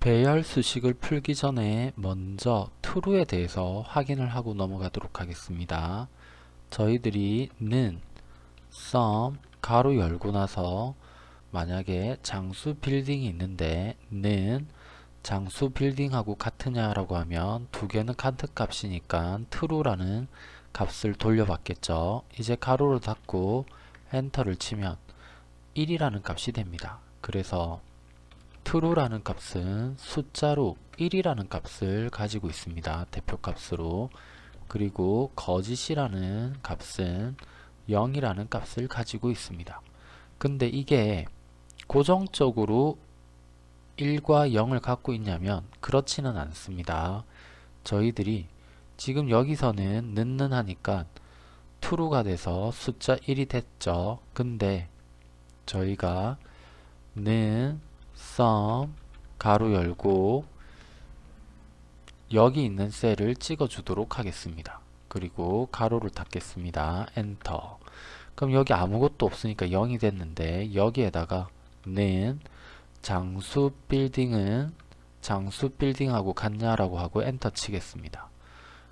배열 수식을 풀기 전에 먼저 true에 대해서 확인을 하고 넘어가도록 하겠습니다. 저희들이 는 sum 가로 열고 나서 만약에 장수 빌딩이 있는데 는 장수 빌딩하고 같으냐라고 하면 두 개는 카트 값이니까 true라는 값을 돌려받겠죠. 이제 가로를 닫고 엔터를 치면 1이라는 값이 됩니다. 그래서 true라는 값은 숫자로 1이라는 값을 가지고 있습니다. 대표값으로 그리고 거짓이라는 값은 0이라는 값을 가지고 있습니다. 근데 이게 고정적으로 1과 0을 갖고 있냐면 그렇지는 않습니다. 저희들이 지금 여기서는 는는 하니까 true가 돼서 숫자 1이 됐죠. 근데 저희가 는 sum 가로 열고 여기 있는 셀을 찍어 주도록 하겠습니다. 그리고 가로를 닫겠습니다. 엔터 그럼 여기 아무것도 없으니까 0이 됐는데 여기에다가 는 장수 빌딩은 장수 빌딩하고 같냐라고 하고 엔터 치겠습니다.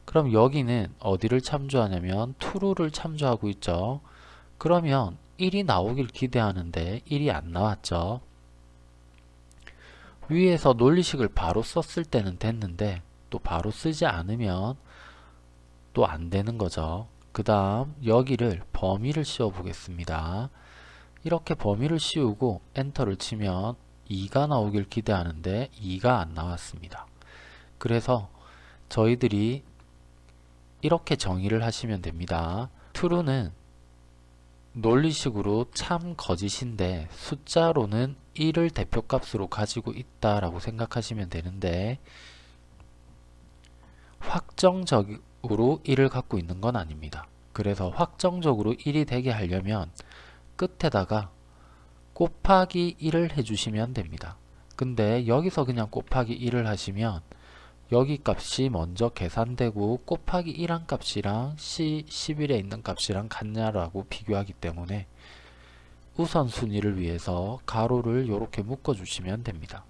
그럼 여기는 어디를 참조하냐면 true를 참조하고 있죠. 그러면 1이 나오길 기대하는데 1이 안 나왔죠. 위에서 논리식을 바로 썼을 때는 됐는데 또 바로 쓰지 않으면 또 안 되는 거죠. 그 다음 여기를 범위를 씌워 보겠습니다. 이렇게 범위를 씌우고 엔터를 치면 2가 나오길 기대하는데 2가 안 나왔습니다. 그래서 저희들이 이렇게 정의를 하시면 됩니다. true는 논리식으로 참 거짓인데 숫자로는 1을 대표값으로 가지고 있다라고 생각하시면 되는데 확정적으로 1을 갖고 있는 건 아닙니다. 그래서 확정적으로 1이 되게 하려면 끝에다가 곱하기 1을 해주시면 됩니다. 근데 여기서 그냥 곱하기 1을 하시면 여기 값이 먼저 계산되고 곱하기 1한 값이랑 C 11에 있는 값이랑 같냐라고 비교하기 때문에 우선순위를 위해서 가로를 이렇게 묶어 주시면 됩니다.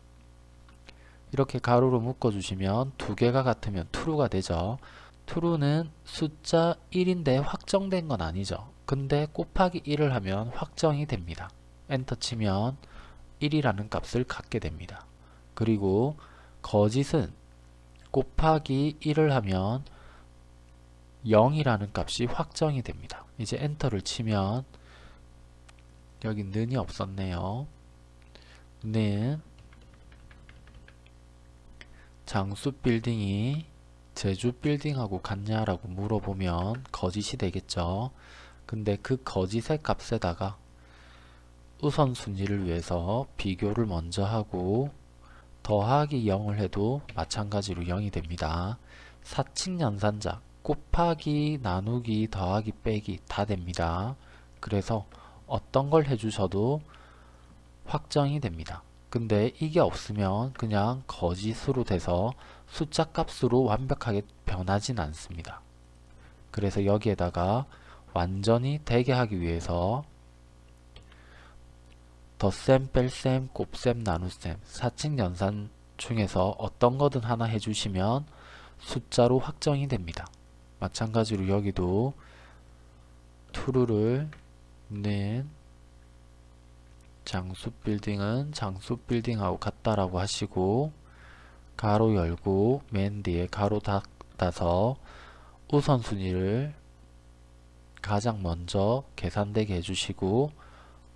이렇게 가로로 묶어 주시면 두 개가 같으면 true가 되죠. true는 숫자 1인데 확정된 건 아니죠. 근데 곱하기 1을 하면 확정이 됩니다. 엔터 치면 1이라는 값을 갖게 됩니다. 그리고 거짓은 곱하기 1을 하면 0이라는 값이 확정이 됩니다. 이제 엔터를 치면 여기 는이 없었네요. 는 장수 빌딩이 제주 빌딩하고 같냐라고 물어보면 거짓이 되겠죠. 근데 그 거짓의 값에다가 우선순위를 위해서 비교를 먼저 하고 더하기 0을 해도 마찬가지로 0이 됩니다. 사칙 연산자 곱하기 나누기 더하기 빼기 다 됩니다. 그래서 어떤 걸 해주셔도 확정이 됩니다. 근데 이게 없으면 그냥 거짓으로 돼서 숫자 값으로 완벽하게 변하진 않습니다. 그래서 여기에다가 완전히 되게 하기 위해서 덧셈, 뺄셈, 곱셈, 나눗셈, 사칙 연산 중에서 어떤 거든 하나 해주시면 숫자로 확정이 됩니다. 마찬가지로 여기도 true를 는 장수 빌딩은 장수 빌딩하고 같다라고 하시고 가로 열고 맨 뒤에 가로 닫아서 우선순위를 가장 먼저 계산되게 해주시고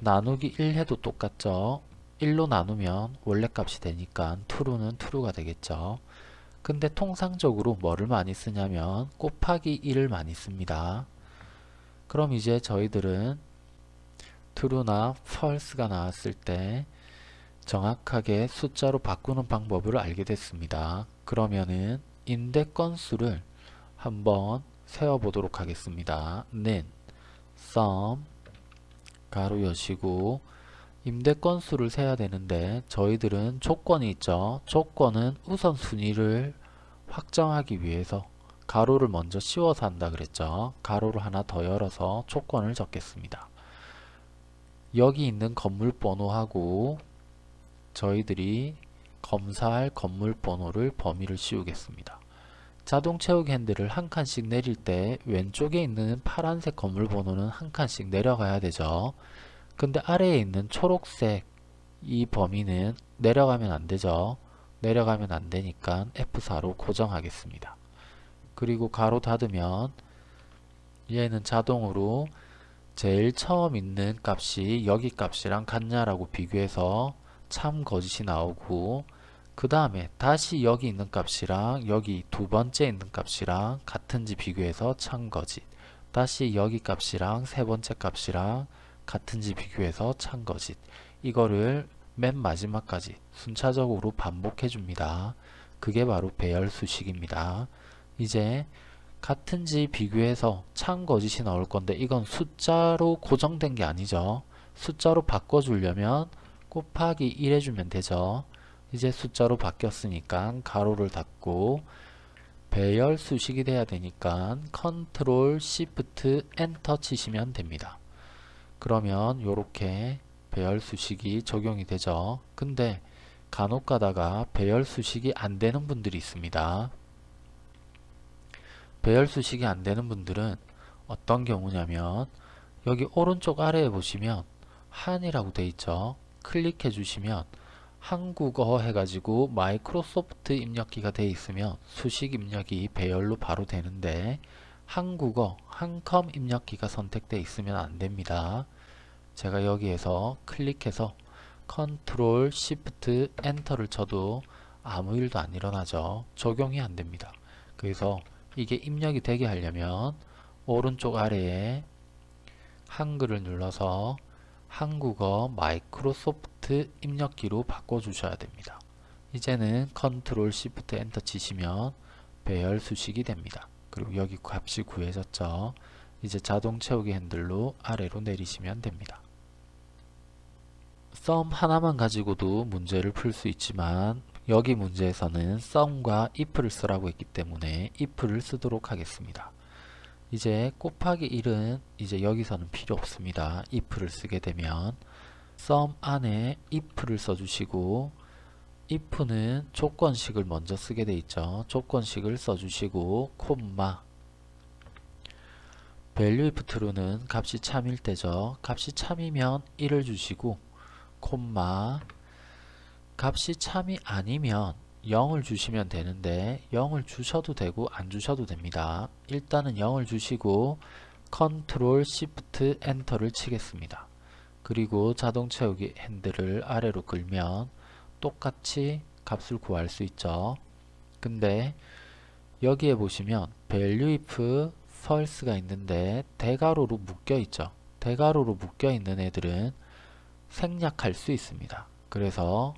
나누기 1 해도 똑같죠. 1로 나누면 원래 값이 되니까 true는 true가 되겠죠. 근데 통상적으로 뭐를 많이 쓰냐면 곱하기 1을 많이 씁니다. 그럼 이제 저희들은 true나 false가 나왔을 때 정확하게 숫자로 바꾸는 방법을 알게 됐습니다. 그러면은 인대 건수를 한번 세어보도록 하겠습니다. 는 sum 가로 여시고 임대 건수를 세야 되는데 저희들은 조건이 있죠. 조건은 우선순위를 확정하기 위해서 가로를 먼저 씌워서 한다 그랬죠. 가로를 하나 더 열어서 조건을 적겠습니다. 여기 있는 건물 번호하고 저희들이 검사할 건물 번호를 범위를 씌우겠습니다. 자동 채우기 핸들을 한 칸씩 내릴 때 왼쪽에 있는 파란색 건물 번호는 한 칸씩 내려가야 되죠. 근데 아래에 있는 초록색 이 범위는 내려가면 안 되죠. 내려가면 안 되니까 F4로 고정하겠습니다. 그리고 가로 닫으면 얘는 자동으로 제일 처음 있는 값이 여기 값이랑 같냐라고 비교해서 참 거짓이 나오고 그 다음에 다시 여기 있는 값이랑 여기 두 번째 있는 값이랑 같은지 비교해서 참 거짓 다시 여기 값이랑 세 번째 값이랑 같은지 비교해서 참 거짓 이거를 맨 마지막까지 순차적으로 반복해 줍니다. 그게 바로 배열 수식입니다. 이제 같은지 비교해서 참 거짓이 나올 건데 이건 숫자로 고정된 게 아니죠. 숫자로 바꿔 주려면 곱하기 1 해주면 되죠. 이제 숫자로 바뀌었으니까 괄호를 닫고 배열 수식이 돼야 되니까 컨트롤 시프트 엔터 치시면 됩니다. 그러면 이렇게 배열 수식이 적용이 되죠. 근데 간혹 가다가 배열 수식이 안 되는 분들이 있습니다. 배열 수식이 안 되는 분들은 어떤 경우냐면 여기 오른쪽 아래에 보시면 한이라고 돼 있죠. 클릭해 주시면 한국어 해가지고 마이크로소프트 입력기가 돼 있으면 수식 입력이 배열로 바로 되는데 한국어 한컴 입력기가 선택돼 있으면 안 됩니다. 제가 여기에서 클릭해서 컨트롤 시프트 엔터를 쳐도 아무 일도 안 일어나죠. 적용이 안 됩니다. 그래서 이게 입력이 되게 하려면 오른쪽 아래에 한글을 눌러서 한국어 마이크로소프트 입력기로 바꿔주셔야 됩니다. 이제는 컨트롤 시프트 엔터 치시면 배열 수식이 됩니다. 그리고 여기 값이 구해졌죠. 이제 자동 채우기 핸들로 아래로 내리시면 됩니다. 썸 하나만 가지고도 문제를 풀 수 있지만 여기 문제에서는 썸과 if를 쓰라고 했기 때문에 if를 쓰도록 하겠습니다. 이제 곱하기 1은 이제 여기서는 필요 없습니다. if를 쓰게 되면 썸 안에 if를 써주시고 if는 조건식을 먼저 쓰게 돼 있죠. 조건식을 써주시고 콤마 value if true는 값이 참일 때죠. 값이 참이면 1을 주시고 콤마 값이 참이 아니면 0을 주시면 되는데 0을 주셔도 되고 안 주셔도 됩니다. 일단은 0을 주시고 컨트롤 시프트 엔터를 치겠습니다. 그리고 자동 채우기 핸들을 아래로 끌면 똑같이 값을 구할 수 있죠. 근데 여기에 보시면 value if false가 있는데 대괄호로 묶여 있죠. 대괄호로 묶여 있는 애들은 생략할 수 있습니다. 그래서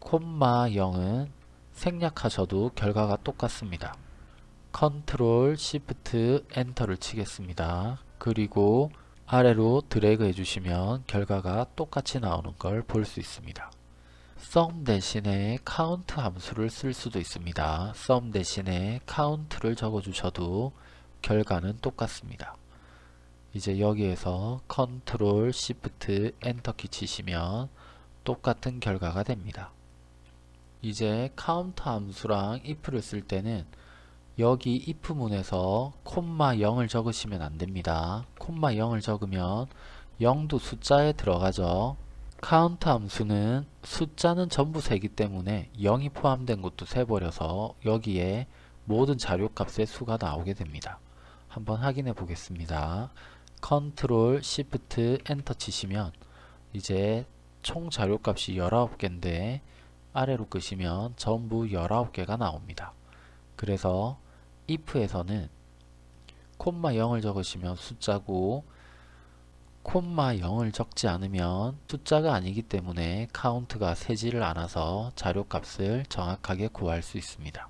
콤마 0은 생략하셔도 결과가 똑같습니다. 컨트롤 시프트 엔터를 치겠습니다. 그리고 아래로 드래그 해주시면 결과가 똑같이 나오는 걸 볼 수 있습니다. sum 대신에 count 함수를 쓸 수도 있습니다. sum 대신에 count를 적어주셔도 결과는 똑같습니다. 이제 여기에서 control shift enter키 치시면 똑같은 결과가 됩니다. 이제 count 함수랑 if를 쓸 때는 여기 if문에서 콤마 0을 적으시면 안됩니다. 콤마 0을 적으면 0도 숫자에 들어가죠. count 함수는 숫자는 전부 세기 때문에 0이 포함된 것도 세버려서 여기에 모든 자료값의 수가 나오게 됩니다. 한번 확인해 보겠습니다. control shift enter 치시면 이제 총 자료값이 19개인데 아래로 끄시면 전부 19개가 나옵니다. 그래서 if에서는 콤마 0을 적으시면 숫자고 콤마 0을 적지 않으면 숫자가 아니기 때문에 카운트가 세지를 않아서 자료값을 정확하게 구할 수 있습니다.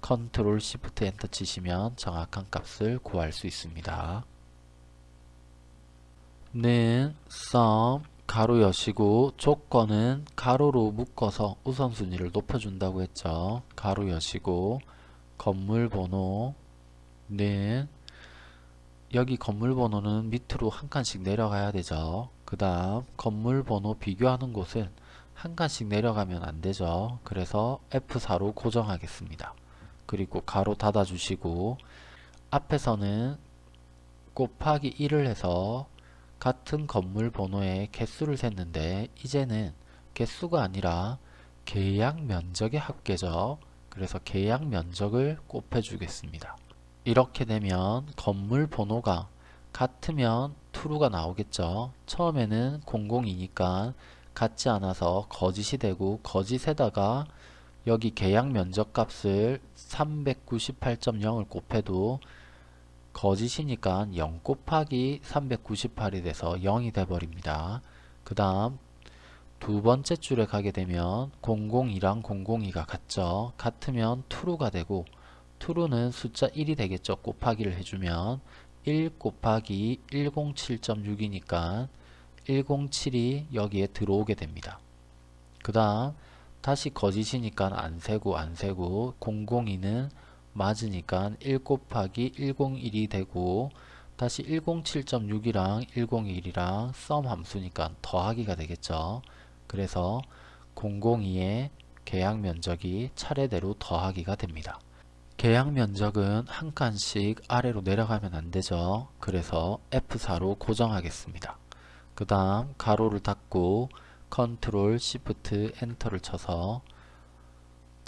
control shift enter 치시면 정확한 값을 구할 수 있습니다. 는 sum 가로 여시고 조건은 가로로 묶어서 우선순위를 높여준다고 했죠. 가로 여시고 건물 번호는 여기 건물 번호는 밑으로 한 칸씩 내려가야 되죠. 그 다음 건물 번호 비교하는 곳은 한 칸씩 내려가면 안 되죠. 그래서 F4로 고정하겠습니다. 그리고 가로 닫아 주시고 앞에서는 곱하기 1을 해서 같은 건물 번호의 개수를 셌는데 이제는 개수가 아니라 계약 면적의 합계죠. 그래서 계약 면적을 곱해 주겠습니다. 이렇게 되면 건물 번호가 같으면 true가 나오겠죠. 처음에는 00이니까 같지 않아서 거짓이 되고 거짓에다가 여기 계약 면적 값을 398.0을 곱해도 거짓이니까 0 곱하기 398이 돼서 0이 돼버립니다. 그 다음 두 번째 줄에 가게 되면 002랑 002가 같죠. 같으면 true가 되고 true는 숫자 1이 되겠죠. 곱하기를 해주면 1 곱하기 107.6이니까 107이 여기에 들어오게 됩니다. 그 다음 다시 거짓이니까 안 세고 안 세고 002는 맞으니까 1 곱하기 101이 되고 다시 107.6이랑 101이랑 sum 함수니까 더하기가 되겠죠. 그래서 002의 계약 면적이 차례대로 더하기가 됩니다. 계약 면적은 한 칸씩 아래로 내려가면 안 되죠. 그래서 F4로 고정하겠습니다. 그 다음 가로를 닫고 control shift enter를 쳐서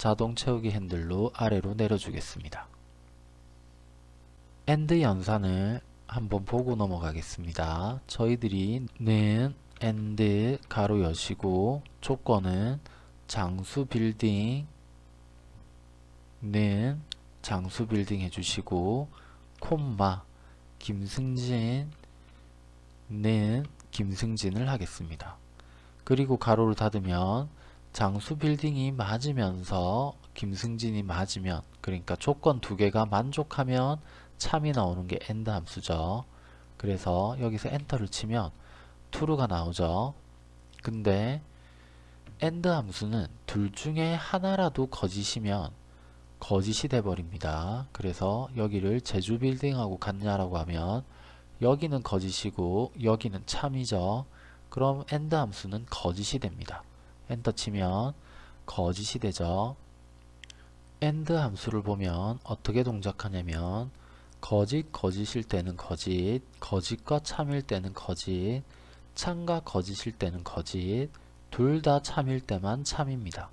자동 채우기 핸들로 아래로 내려주겠습니다. and 연산을 한번 보고 넘어가겠습니다. 저희들이 는 and 가로 여시고 조건은 장수 빌딩 는 장수 빌딩 해주시고 콤마 김승진 는 김승진을 하겠습니다. 그리고 가로를 닫으면 장수 빌딩이 맞으면서 김승진이 맞으면 그러니까 조건 두 개가 만족하면 참이 나오는 게 and 함수죠. 그래서 여기서 enter를 치면 true가 나오죠. 근데 and 함수는 둘 중에 하나라도 거짓이면 거짓이 돼버립니다. 그래서 여기를 제주 빌딩하고 같냐라고 하면 여기는 거짓이고 여기는 참이죠. 그럼 and 함수는 거짓이 됩니다. 엔터 치면 거짓이 되죠. and 함수를 보면 어떻게 동작하냐면 거짓 거짓일 때는 거짓 거짓과 참일 때는 거짓 참과 거짓일 때는 거짓 둘 다 참일 때만 참입니다.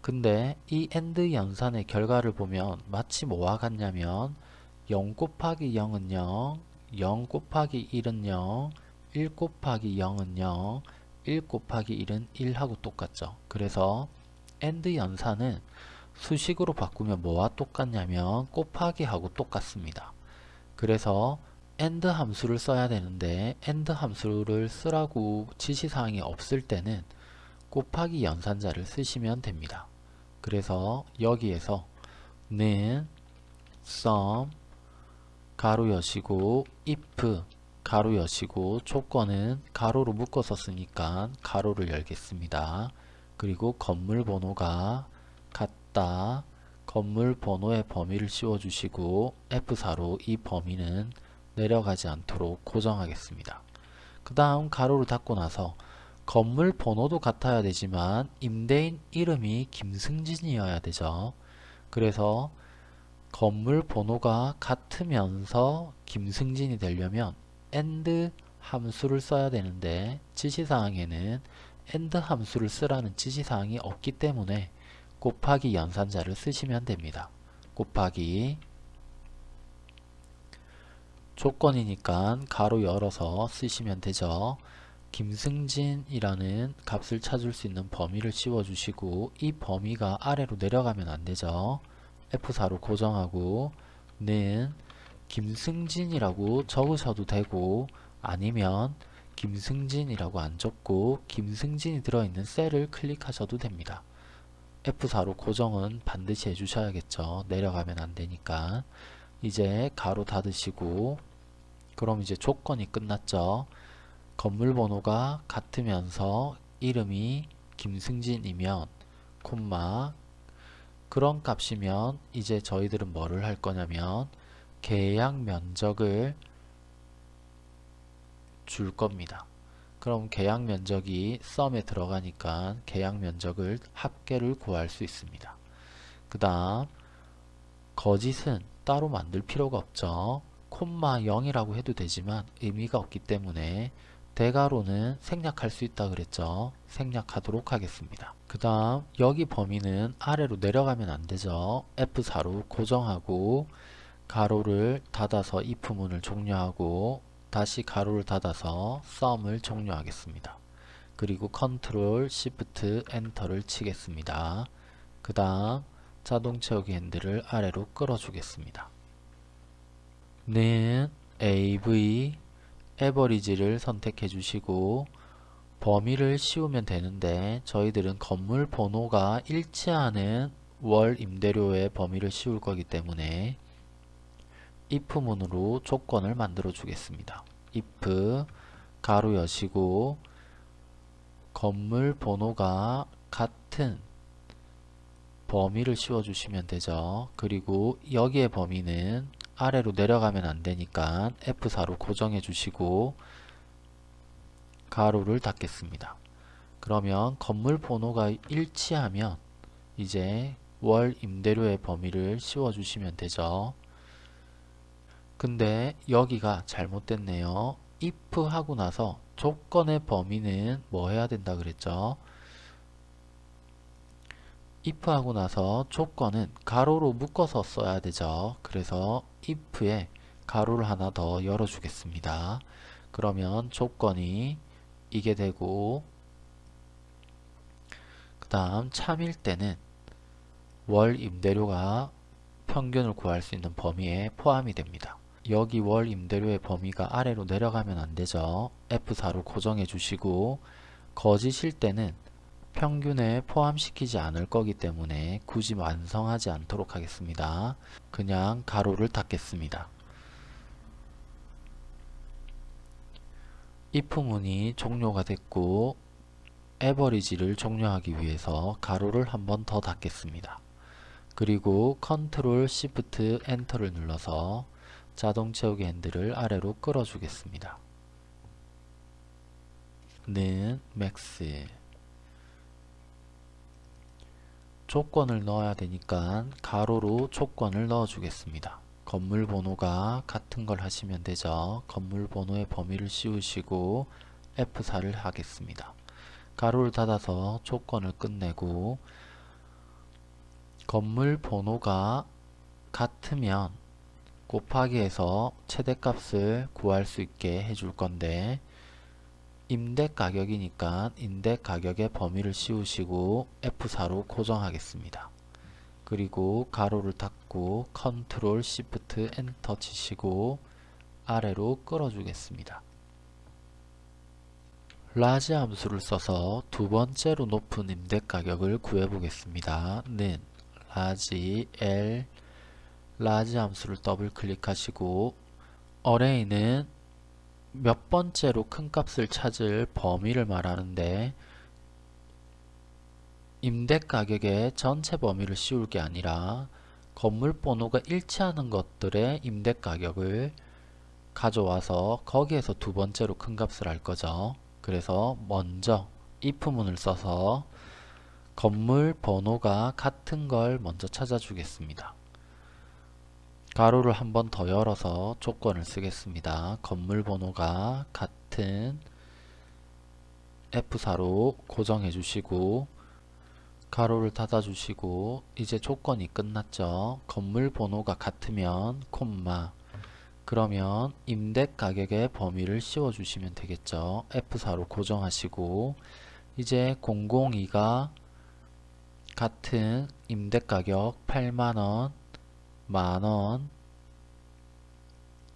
근데 이 and 연산의 결과를 보면 마치 뭐와 같냐면 0 곱하기 0은 0, 0 곱하기 1은 0, 1 곱하기 0은 0, 1 곱하기 1은 1하고 똑같죠. 그래서 and 연산은 수식으로 바꾸면 뭐와 똑같냐면 곱하기 하고 똑같습니다. 그래서 and 함수를 써야 되는데 and 함수를 쓰라고 지시사항이 없을 때는 곱하기 연산자를 쓰시면 됩니다. 그래서 여기에서 는 sum 가로 여시고 if 가로 여시고 조건은 가로로 묶어서 쓰니까 가로를 열겠습니다. 그리고 건물 번호가 같다. 건물 번호의 범위를 씌워주시고 F4로 이 범위는 내려가지 않도록 고정하겠습니다. 그 다음 가로를 닫고 나서 건물 번호도 같아야 되지만 임대인 이름이 김승진이어야 되죠. 그래서 건물 번호가 같으면서 김승진이 되려면 AND 함수를 써야 되는데 지시사항에는 AND 함수를 쓰라는 지시사항이 없기 때문에 곱하기 연산자를 쓰시면 됩니다. 곱하기 조건이니까 가로 열어서 쓰시면 되죠. 김승진이라는 값을 찾을 수 있는 범위를 씌워주시고 이 범위가 아래로 내려가면 안되죠. F4로 고정하고 는 김승진이라고 적으셔도 되고 아니면 김승진이라고 안 적고 김승진이 들어있는 셀을 클릭하셔도 됩니다. F4로 고정은 반드시 해주셔야겠죠. 내려가면 안되니까 이제 가로 닫으시고 그럼 이제 조건이 끝났죠. 건물 번호가 같으면서 이름이 김승진이면 콤마 그런 값이면 이제 저희들은 뭐를 할 거냐면 계약 면적을 줄 겁니다. 그럼 계약 면적이 썸에 들어가니까 계약 면적을 합계를 구할 수 있습니다. 그 다음 거짓은 따로 만들 필요가 없죠. 콤마 0이라고 해도 되지만 의미가 없기 때문에 대괄호는 생략할 수 있다 그랬죠. 생략하도록 하겠습니다. 그 다음 여기 범위는 아래로 내려가면 안 되죠. F4로 고정하고 가로를 닫아서 if문을 종료하고 다시 가로를 닫아서 sum을 종료하겠습니다. 그리고 control shift enter를 치겠습니다. 그 다음 자동 채우기 핸들을 아래로 끌어주겠습니다. 는 AV average를 선택해 주시고 범위를 씌우면 되는데 저희들은 건물 번호가 일치하는 월 임대료의 범위를 씌울 거기 때문에 if문으로 조건을 만들어 주겠습니다. if 가로 여시고 건물 번호가 같은 범위를 씌워 주시면 되죠. 그리고 여기에 범위는 아래로 내려가면 안 되니까 F4로 고정해 주시고 가로를 닫겠습니다. 그러면 건물 번호가 일치하면 이제 월 임대료의 범위를 씌워 주시면 되죠. 근데 여기가 잘못됐네요. if 하고 나서 조건의 범위는 뭐 해야 된다 그랬죠? if 하고 나서 조건은 가로로 묶어서 써야 되죠. 그래서 if에 가로를 하나 더 열어 주겠습니다. 그러면 조건이 이게 되고 그 다음 참일 때는 월 임대료가 평균을 구할 수 있는 범위에 포함이 됩니다. 여기 월 임대료의 범위가 아래로 내려가면 안 되죠. F4로 고정해 주시고 거짓일 때는 평균에 포함시키지 않을 거기 때문에 굳이 완성하지 않도록 하겠습니다. 그냥 가로를 닫겠습니다. if문이 종료가 됐고 average를 종료하기 위해서 가로를 한 번 더 닫겠습니다. 그리고 control shift enter를 눌러서 자동 채우기 핸들을 아래로 끌어 주겠습니다. 는 max 조건을 넣어야 되니까 가로로 조건을 넣어 주겠습니다. 건물 번호가 같은 걸 하시면 되죠. 건물 번호의 범위를 씌우시고 F4를 하겠습니다. 가로를 닫아서 조건을 끝내고 건물 번호가 같으면 곱하기 해서 최대값을 구할 수 있게 해줄 건데 임대 가격이니까 임대 가격의 범위를 씌우시고 F4로 고정하겠습니다. 그리고 가로를 닫고 control shift enter 치시고 아래로 끌어주겠습니다. large 함수를 써서 두 번째로 높은 임대 가격을 구해 보겠습니다. 는 large L large 함수를 더블 클릭하시고 array는 몇 번째로 큰 값을 찾을 범위를 말하는데 임대 가격의 전체 범위를 씌울 게 아니라 건물 번호가 일치하는 것들의 임대 가격을 가져와서 거기에서 두 번째로 큰 값을 할 거죠. 그래서 먼저 if문을 써서 건물 번호가 같은 걸 먼저 찾아주겠습니다. 가로를 한 번 더 열어서 조건을 쓰겠습니다. 건물 번호가 같은 F4로 고정해 주시고 가로를 닫아 주시고 이제 조건이 끝났죠. 건물 번호가 같으면 콤마 그러면 임대 가격의 범위를 씌워 주시면 되겠죠. F4로 고정하시고 이제 002가 같은 임대 가격 8만원 만원,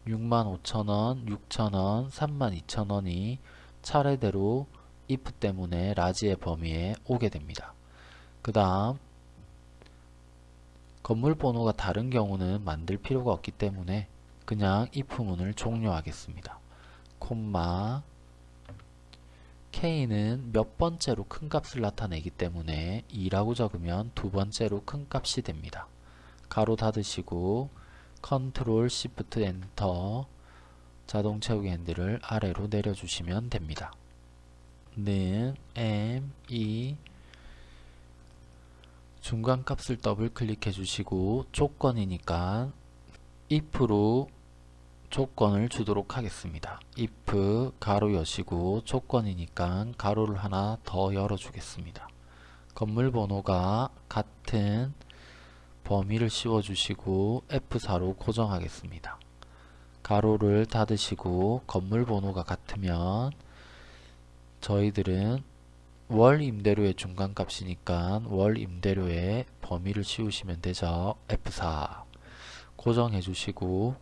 65,000원, 6,000원, 32,000원이 차례대로 if 때문에 라지의 범위에 오게 됩니다. 그 다음 건물 번호가 다른 경우는 만들 필요가 없기 때문에 그냥 if문을 종료하겠습니다. 콤마 k는 몇 번째로 큰 값을 나타내기 때문에 2라고 적으면 두 번째로 큰 값이 됩니다. 가로 닫으시고 control shift enter 자동 채우기 핸들을 아래로 내려주시면 됩니다. 는 m e 중간 값을 더블 클릭해 주시고 조건이니까 if로 조건을 주도록 하겠습니다. if 가로 여시고 조건이니까 가로를 하나 더 열어 주겠습니다. 건물 번호가 같은 범위를 씌워 주시고 F4로 고정하겠습니다. 가로를 닫으시고 건물 번호가 같으면 저희들은 월 임대료의 중간값이니까 월 임대료의 범위를 씌우시면 되죠. F4 고정해 주시고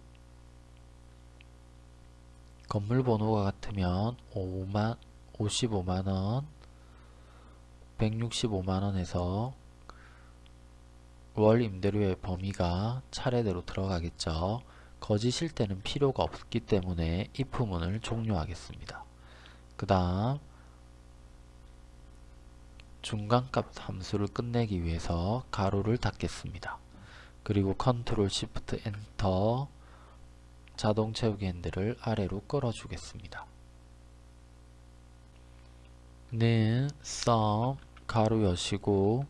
건물 번호가 같으면 5만 55만원 165만원에서 월 임대료의 범위가 차례대로 들어가겠죠. 거짓일 때는 필요가 없기 때문에 if문을 종료하겠습니다. 그 다음 중간값 함수를 끝내기 위해서 가로를 닫겠습니다. 그리고 control shift enter 자동 채우기 핸들을 아래로 끌어주겠습니다. 는 sum 가로 여시고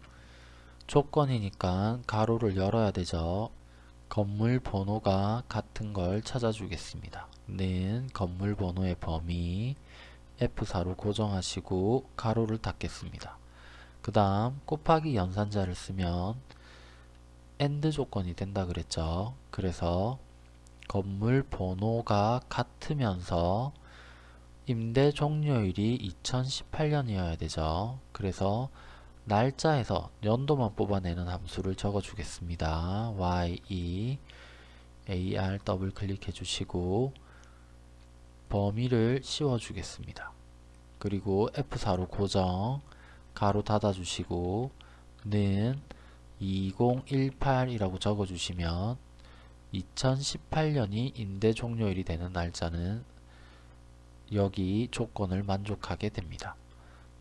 조건이니까 가로를 열어야 되죠. 건물 번호가 같은 걸 찾아주겠습니다. 는 건물 번호의 범위 F4로 고정하시고 가로를 닫겠습니다. 그 다음 곱하기 연산자를 쓰면 AND 조건이 된다 그랬죠. 그래서 건물 번호가 같으면서 임대 종료일이 2018년이어야 되죠. 그래서 날짜에서 연도만 뽑아내는 함수를 적어 주겠습니다. ye ar 더블 클릭해 주시고 범위를 씌워 주겠습니다. 그리고 F4로 고정 가로 닫아 주시고 는 2018이라고 적어 주시면 2018년이 임대 종료일이 되는 날짜는 여기 조건을 만족하게 됩니다.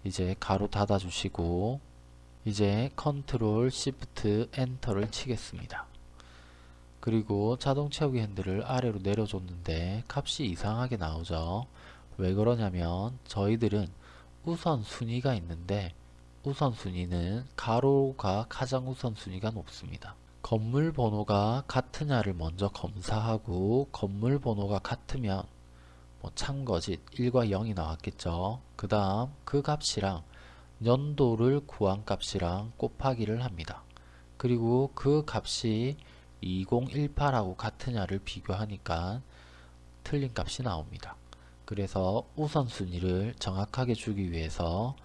이제 가로 닫아 주시고 이제 control shift enter를 치겠습니다. 그리고 자동 채우기 핸들을 아래로 내려줬는데 값이 이상하게 나오죠. 왜 그러냐면 저희들은 우선순위가 있는데 우선순위는 가로가 가장 우선순위가 높습니다. 건물 번호가 같으냐를 먼저 검사하고 건물 번호가 같으면 뭐 참거짓 1과 0이 나왔겠죠. 그 다음 그 값이랑 연도를 구한 값이랑 곱하기를 합니다. 그리고 그 값이 2018하고 같으냐를 비교하니까 틀린 값이 나옵니다. 그래서 우선순위를 정확하게 주기 위해서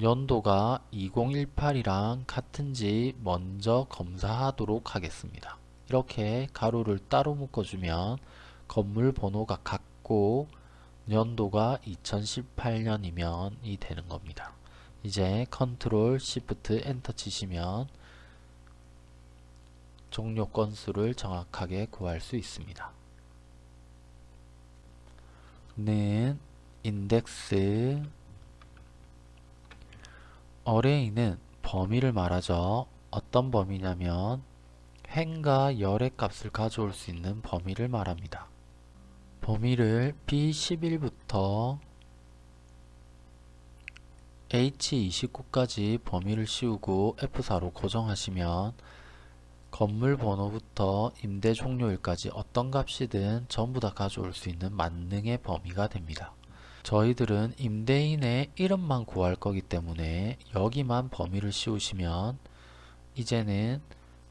연도가 2018이랑 같은지 먼저 검사하도록 하겠습니다. 이렇게 가로를 따로 묶어주면 건물 번호가 같고 연도가 2018년이면 이 되는 겁니다. 이제 control shift enter 치시면 종료 건수를 정확하게 구할 수 있습니다. 는 인덱스 어레이는 범위를 말하죠. 어떤 범위냐면 행과 열의 값을 가져올 수 있는 범위를 말합니다. 범위를 B11부터 H29까지 범위를 씌우고 F4로 고정하시면 건물 번호부터 임대 종료일까지 어떤 값이든 전부 다 가져올 수 있는 만능의 범위가 됩니다. 저희들은 임대인의 이름만 구할 거기 때문에 여기만 범위를 씌우시면 이제는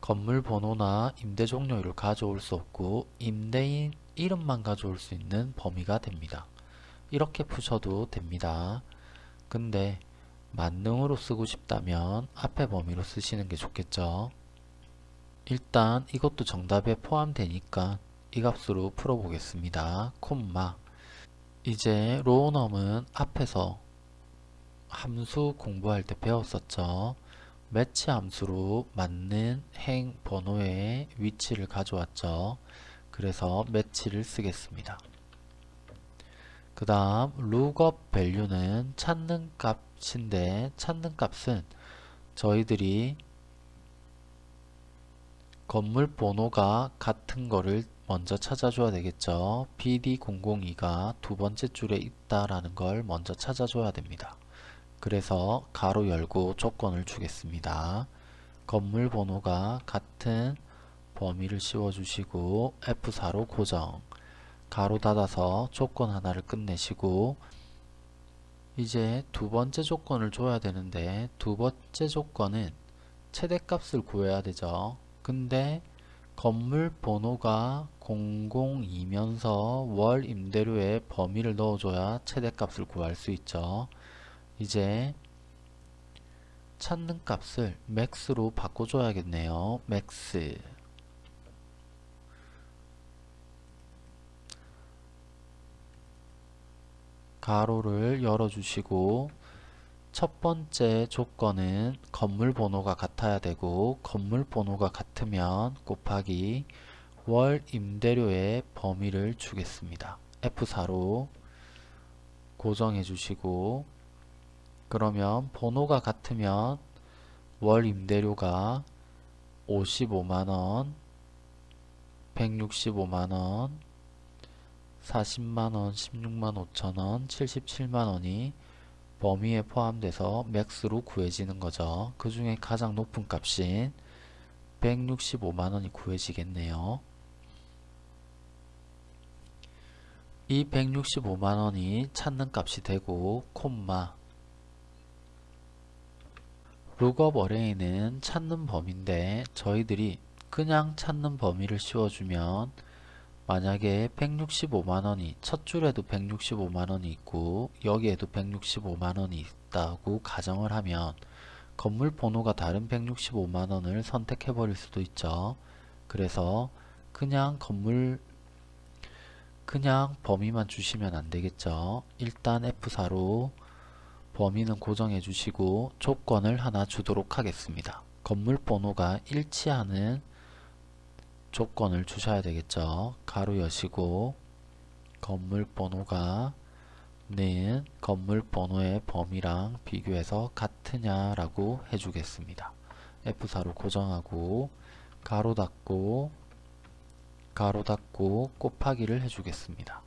건물 번호나 임대 종료일을 가져올 수 없고 임대인 이름만 가져올 수 있는 범위가 됩니다. 이렇게 푸셔도 됩니다. 근데 만능으로 쓰고 싶다면 앞에 범위로 쓰시는 게 좋겠죠. 일단 이것도 정답에 포함되니까 이 값으로 풀어보겠습니다. 콤마 이제 로우넘은 앞에서 함수 공부할 때 배웠었죠. 매치 함수로 맞는 행 번호의 위치를 가져왔죠. 그래서 매치를 쓰겠습니다. 그 다음 lookup value는 찾는 값 인데 찾는 값은 저희들이 건물 번호가 같은 거를 먼저 찾아줘야 되겠죠. BD002가 두 번째 줄에 있다라는 걸 먼저 찾아줘야 됩니다. 그래서 가로 열고 조건을 주겠습니다. 건물 번호가 같은 범위를 씌워주시고 F4로 고정 가로 닫아서 조건 하나를 끝내시고 이제 두 번째 조건을 줘야 되는데 두 번째 조건은 최대값을 구해야 되죠. 근데 건물 번호가 002면서 월 임대료의 범위를 넣어줘야 최대값을 구할 수 있죠. 이제 찾는 값을 max로 바꿔줘야겠네요. max 가로를 열어주시고 첫 번째 조건은 건물 번호가 같아야 되고 건물 번호가 같으면 곱하기 월 임대료의 범위를 주겠습니다. F4로 고정해 주시고 그러면 번호가 같으면 월 임대료가 55만원 165만원 40만원 16만 5천원 77만원이 범위에 포함돼서 max로 구해지는 거죠. 그 중에 가장 높은 값인 165만원이 구해지겠네요. 이 165만원이 찾는 값이 되고 콤마 lookup array는 찾는 범위인데 저희들이 그냥 찾는 범위를 씌워주면 만약에 165만원이 첫 줄에도 165만원이 있고 여기에도 165만원이 있다고 가정을 하면 건물 번호가 다른 165만원을 선택해 버릴 수도 있죠. 그래서 그냥 건물 그냥 범위만 주시면 안되겠죠. 일단 F4로 범위는 고정해 주시고 조건을 하나 주도록 하겠습니다. 건물 번호가 일치하는 조건을 주셔야 되겠죠. 가로 여시고 건물 번호가 는 건물 번호의 범위랑 비교해서 같으냐 라고 해주겠습니다. F4로 고정하고 가로 닫고 가로 닫고 곱하기를 해주겠습니다.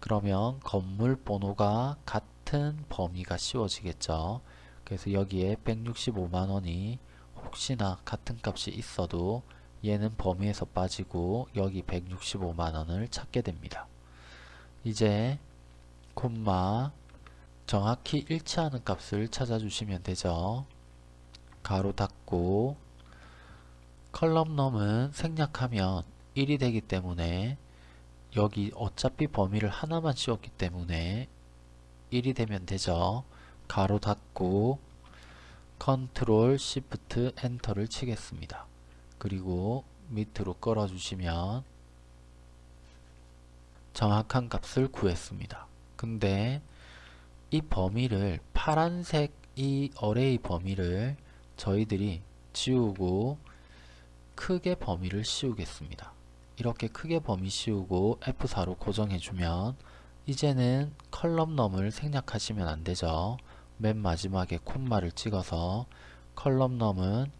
그러면 건물 번호가 같은 범위가 씌워지겠죠. 그래서 여기에 165만원이 혹시나 같은 값이 있어도 얘는 범위에서 빠지고 여기 165만원을 찾게 됩니다. 이제 콤마 정확히 일치하는 값을 찾아주시면 되죠. 가로 닫고 column num은 생략하면 1이 되기 때문에 여기 어차피 범위를 하나만 씌웠기 때문에 1이 되면 되죠. 가로 닫고 control shift enter를 치겠습니다. 그리고 밑으로 끌어 주시면 정확한 값을 구했습니다. 근데 이 범위를 파란색 이 어레이 범위를 저희들이 지우고 크게 범위를 씌우겠습니다. 이렇게 크게 범위 씌우고 F4로 고정해주면 이제는 컬럼넘을 생략하시면 안되죠. 맨 마지막에 콤마를 찍어서 column num은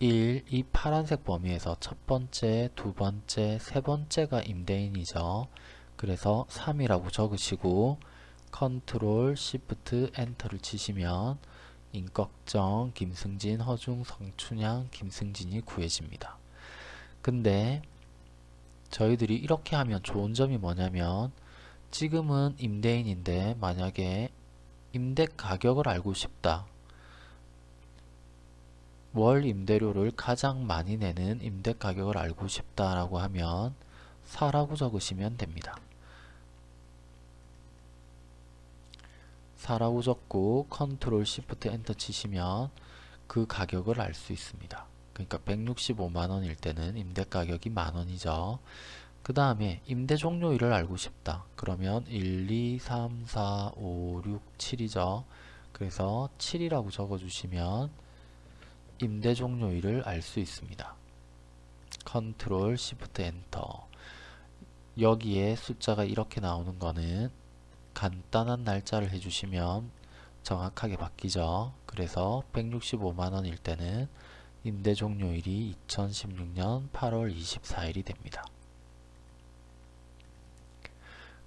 1. 이 파란색 범위에서 첫 번째, 두 번째, 세 번째가 임대인이죠. 그래서 3이라고 적으시고 control shift enter를 치시면 임꺽정, 김승진, 허중, 성춘향, 김승진이 구해집니다. 근데 저희들이 이렇게 하면 좋은 점이 뭐냐면 지금은 임대인인데 만약에 임대 가격을 알고 싶다. 월 임대료를 가장 많이 내는 임대 가격을 알고 싶다라고 하면 4라고 적으시면 됩니다. 4라고 적고 control shift enter 치시면 그 가격을 알 수 있습니다. 그러니까 165만원일 때는 임대 가격이 만원이죠. 그 다음에 임대 종료일을 알고 싶다. 그러면 1, 2, 3, 4, 5, 6, 7이죠. 그래서 7이라고 적어주시면 임대 종료일을 알 수 있습니다. control shift enter 여기에 숫자가 이렇게 나오는 거는 간단한 날짜를 해주시면 정확하게 바뀌죠. 그래서 165만원일 때는 임대 종료일이 2016년 8월 24일이 됩니다.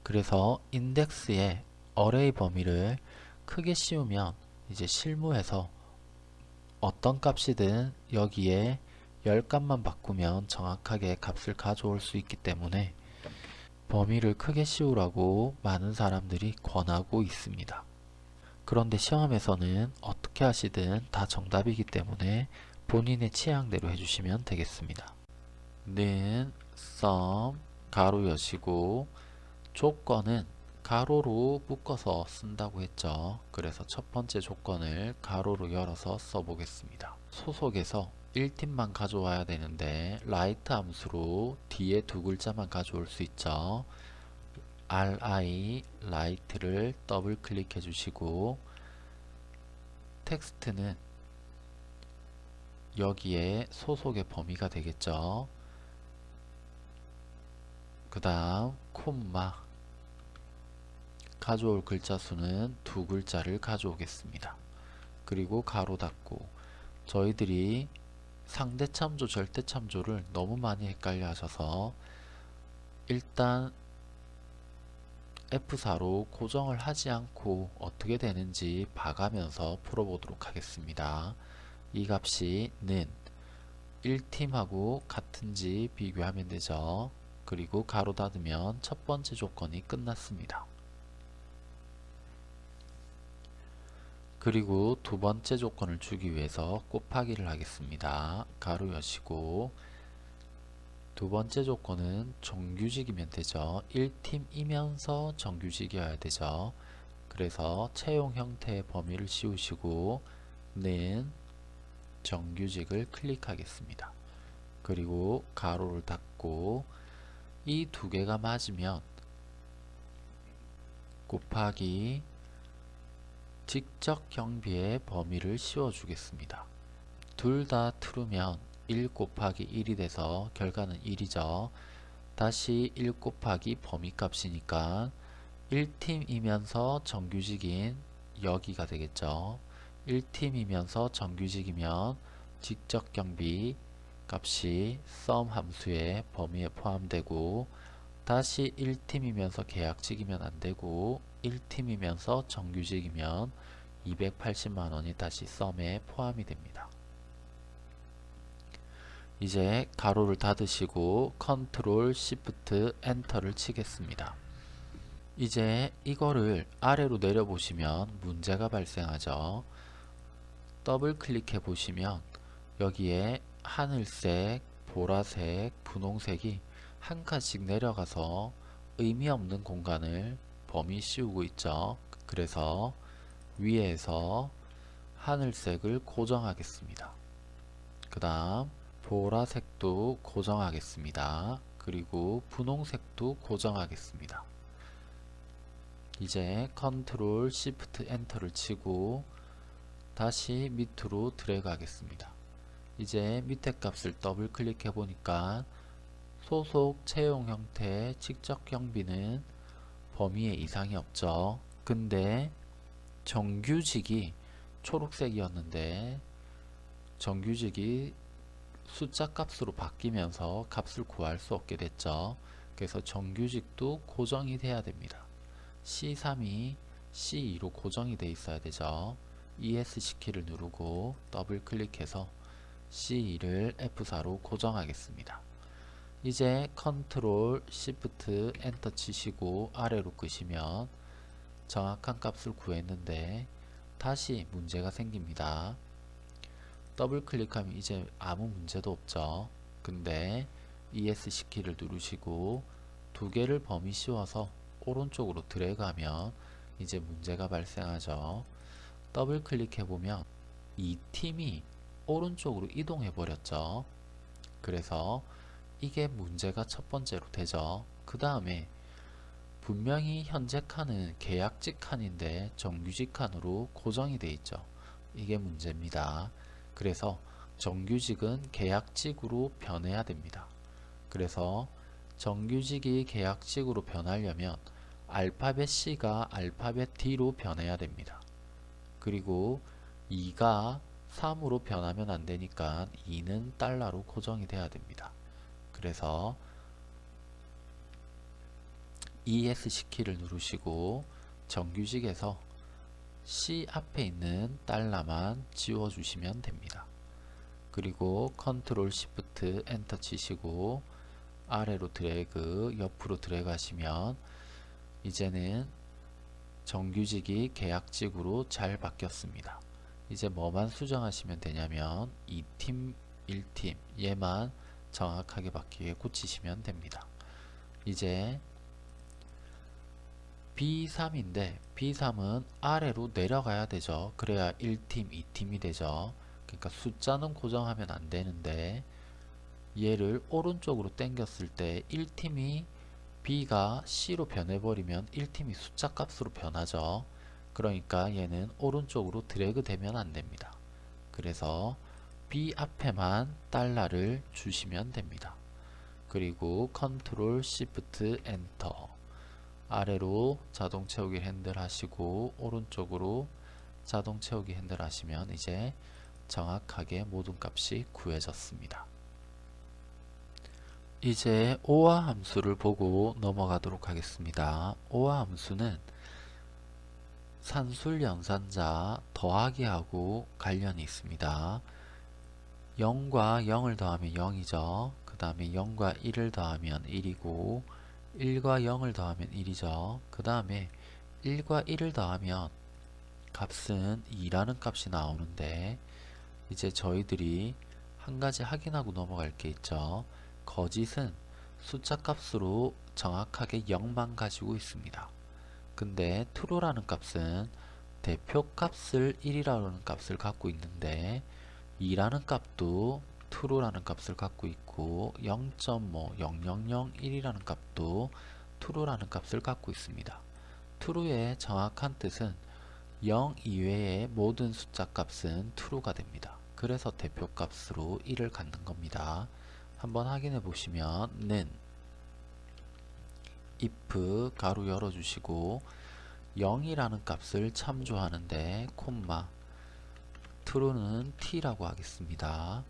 그래서 인덱스의 어레이 범위를 크게 씌우면 이제 실무에서 어떤 값이든 여기에 열 값만 바꾸면 정확하게 값을 가져올 수 있기 때문에 범위를 크게 씌우라고 많은 사람들이 권하고 있습니다. 그런데 시험에서는 어떻게 하시든 다 정답이기 때문에 본인의 취향대로 해주시면 되겠습니다. 는, sum, 가로 여시고 조건은 가로로 묶어서 쓴다고 했죠. 그래서 첫 번째 조건을 가로로 열어서 써보겠습니다. 소속에서 1팀만 가져와야 되는데 right 함수로 뒤에 두 글자만 가져올 수 있죠. ri right를 더블 클릭해 주시고 텍스트는 여기에 소속의 범위가 되겠죠. 그 다음 콤마 가져올 글자 수는 두 글자를 가져오겠습니다. 그리고 가로 닫고 저희들이 상대 참조, 절대 참조를 너무 많이 헷갈려 하셔서 일단 F4로 고정을 하지 않고 어떻게 되는지 봐가면서 풀어보도록 하겠습니다. 이 값이 는 1팀하고 같은지 비교하면 되죠. 그리고 가로 닫으면 첫 번째 조건이 끝났습니다. 그리고 두 번째 조건을 주기 위해서 곱하기를 하겠습니다. 가로 여시고 두 번째 조건은 정규직이면 되죠. 1팀이면서 정규직이어야 되죠. 그래서 채용 형태의 범위를 씌우시고 는 정규직을 클릭하겠습니다. 그리고 가로를 닫고 이 두 개가 맞으면 곱하기 직접 경비의 범위를 씌워 주겠습니다. 둘다 트루면 1 곱하기 1이 돼서 결과는 1이죠. 다시 1 곱하기 범위 값이니까 1팀이면서 정규직인 여기가 되겠죠. 1팀이면서 정규직이면 직접 경비 값이 sum 함수의 범위에 포함되고 다시 1팀이면서 계약직이면 안되고 1팀이면서 정규직이면 280만원이 다시 썸에 포함이 됩니다. 이제 가로를 닫으시고 control shift enter를 치겠습니다. 이제 이거를 아래로 내려 보시면 문제가 발생하죠. 더블 클릭해 보시면 여기에 하늘색, 보라색, 분홍색이 한 칸씩 내려가서 의미 없는 공간을 범위 씌우고 있죠. 그래서 위에서 하늘색을 고정하겠습니다. 그 다음 보라색도 고정하겠습니다. 그리고 분홍색도 고정하겠습니다. 이제 control shift enter를 치고 다시 밑으로 드래그 하겠습니다. 이제 밑에 값을 더블 클릭해 보니까 소속 채용 형태의 직접 경비는 범위에 이상이 없죠. 근데 정규직이 초록색이었는데 정규직이 숫자 값으로 바뀌면서 값을 구할 수 없게 됐죠. 그래서 정규직도 고정이 돼야 됩니다. C3이 C2로 고정이 돼 있어야 되죠. ESC 키를 누르고 더블 클릭해서 C2를 F4로 고정하겠습니다. 이제 control shift enter 치시고 아래로 끄시면 정확한 값을 구했는데 다시 문제가 생깁니다. 더블 클릭하면 이제 아무 문제도 없죠. 근데 ESC 키를 누르시고 두 개를 범위 씌워서 오른쪽으로 드래그하면 이제 문제가 발생하죠. 더블 클릭해 보면 2팀이 오른쪽으로 이동해 버렸죠. 그래서 이게 문제가 첫 번째로 되죠. 그 다음에 분명히 현재 칸은 계약직 칸인데 정규직 칸으로 고정이 되어 있죠. 이게 문제입니다. 그래서 정규직은 계약직으로 변해야 됩니다. 그래서 정규직이 계약직으로 변하려면 알파벳 C가 알파벳 D로 변해야 됩니다. 그리고 2가 3으로 변하면 안되니까 2는 달러로 고정이 돼야 됩니다. 그래서 ESC 키를 누르시고 정규직에서 C 앞에 있는 달러만 지워주시면 됩니다. 그리고 컨트롤 시프트 엔터 치시고 아래로 드래그 옆으로 드래그 하시면 이제는 정규직이 계약직으로 잘 바뀌었습니다. 이제 뭐만 수정하시면 되냐면 2팀 1팀 얘만 정확하게 바뀌게 고치시면 됩니다. 이제 B3인데 B3은 아래로 내려가야 되죠. 그래야 1팀, 2팀이 되죠. 그러니까 숫자는 고정하면 안 되는데 얘를 오른쪽으로 당겼을 때 1팀이 B가 C로 변해버리면 1팀이 숫자 값으로 변하죠. 그러니까 얘는 오른쪽으로 드래그 되면 안 됩니다. 그래서 B 앞에만 달러를 주시면 됩니다. 그리고 컨트롤 시프트 엔터 아래로 자동 채우기 핸들 하시고 오른쪽으로 자동 채우기 핸들 하시면 이제 정확하게 모든 값이 구해졌습니다. 이제 OR 함수를 보고 넘어가도록 하겠습니다. OR 함수는 산술 연산자 더하기하고 관련이 있습니다. 0과 0을 더하면 0이죠. 그 다음에 0과 1을 더하면 1이고 1과 0을 더하면 1이죠. 그 다음에 1과 1을 더하면 값은 2라는 값이 나오는데 이제 저희들이 한 가지 확인하고 넘어갈 게 있죠. 거짓은 숫자 값으로 정확하게 0만 가지고 있습니다. 근데 true라는 값은 대표 값을 1이라는 값을 갖고 있는데 2라는 값도 true라는 값을 갖고 있고 0.0001이라는 값도 true라는 값을 갖고 있습니다. true의 정확한 뜻은 0 이외의 모든 숫자 값은 true가 됩니다. 그래서 대표 값으로 1을 갖는 겁니다. 한번 확인해 보시면 는 if 괄호 열어주시고 0이라는 값을 참조하는데 콤마 true는 t라고 하겠습니다.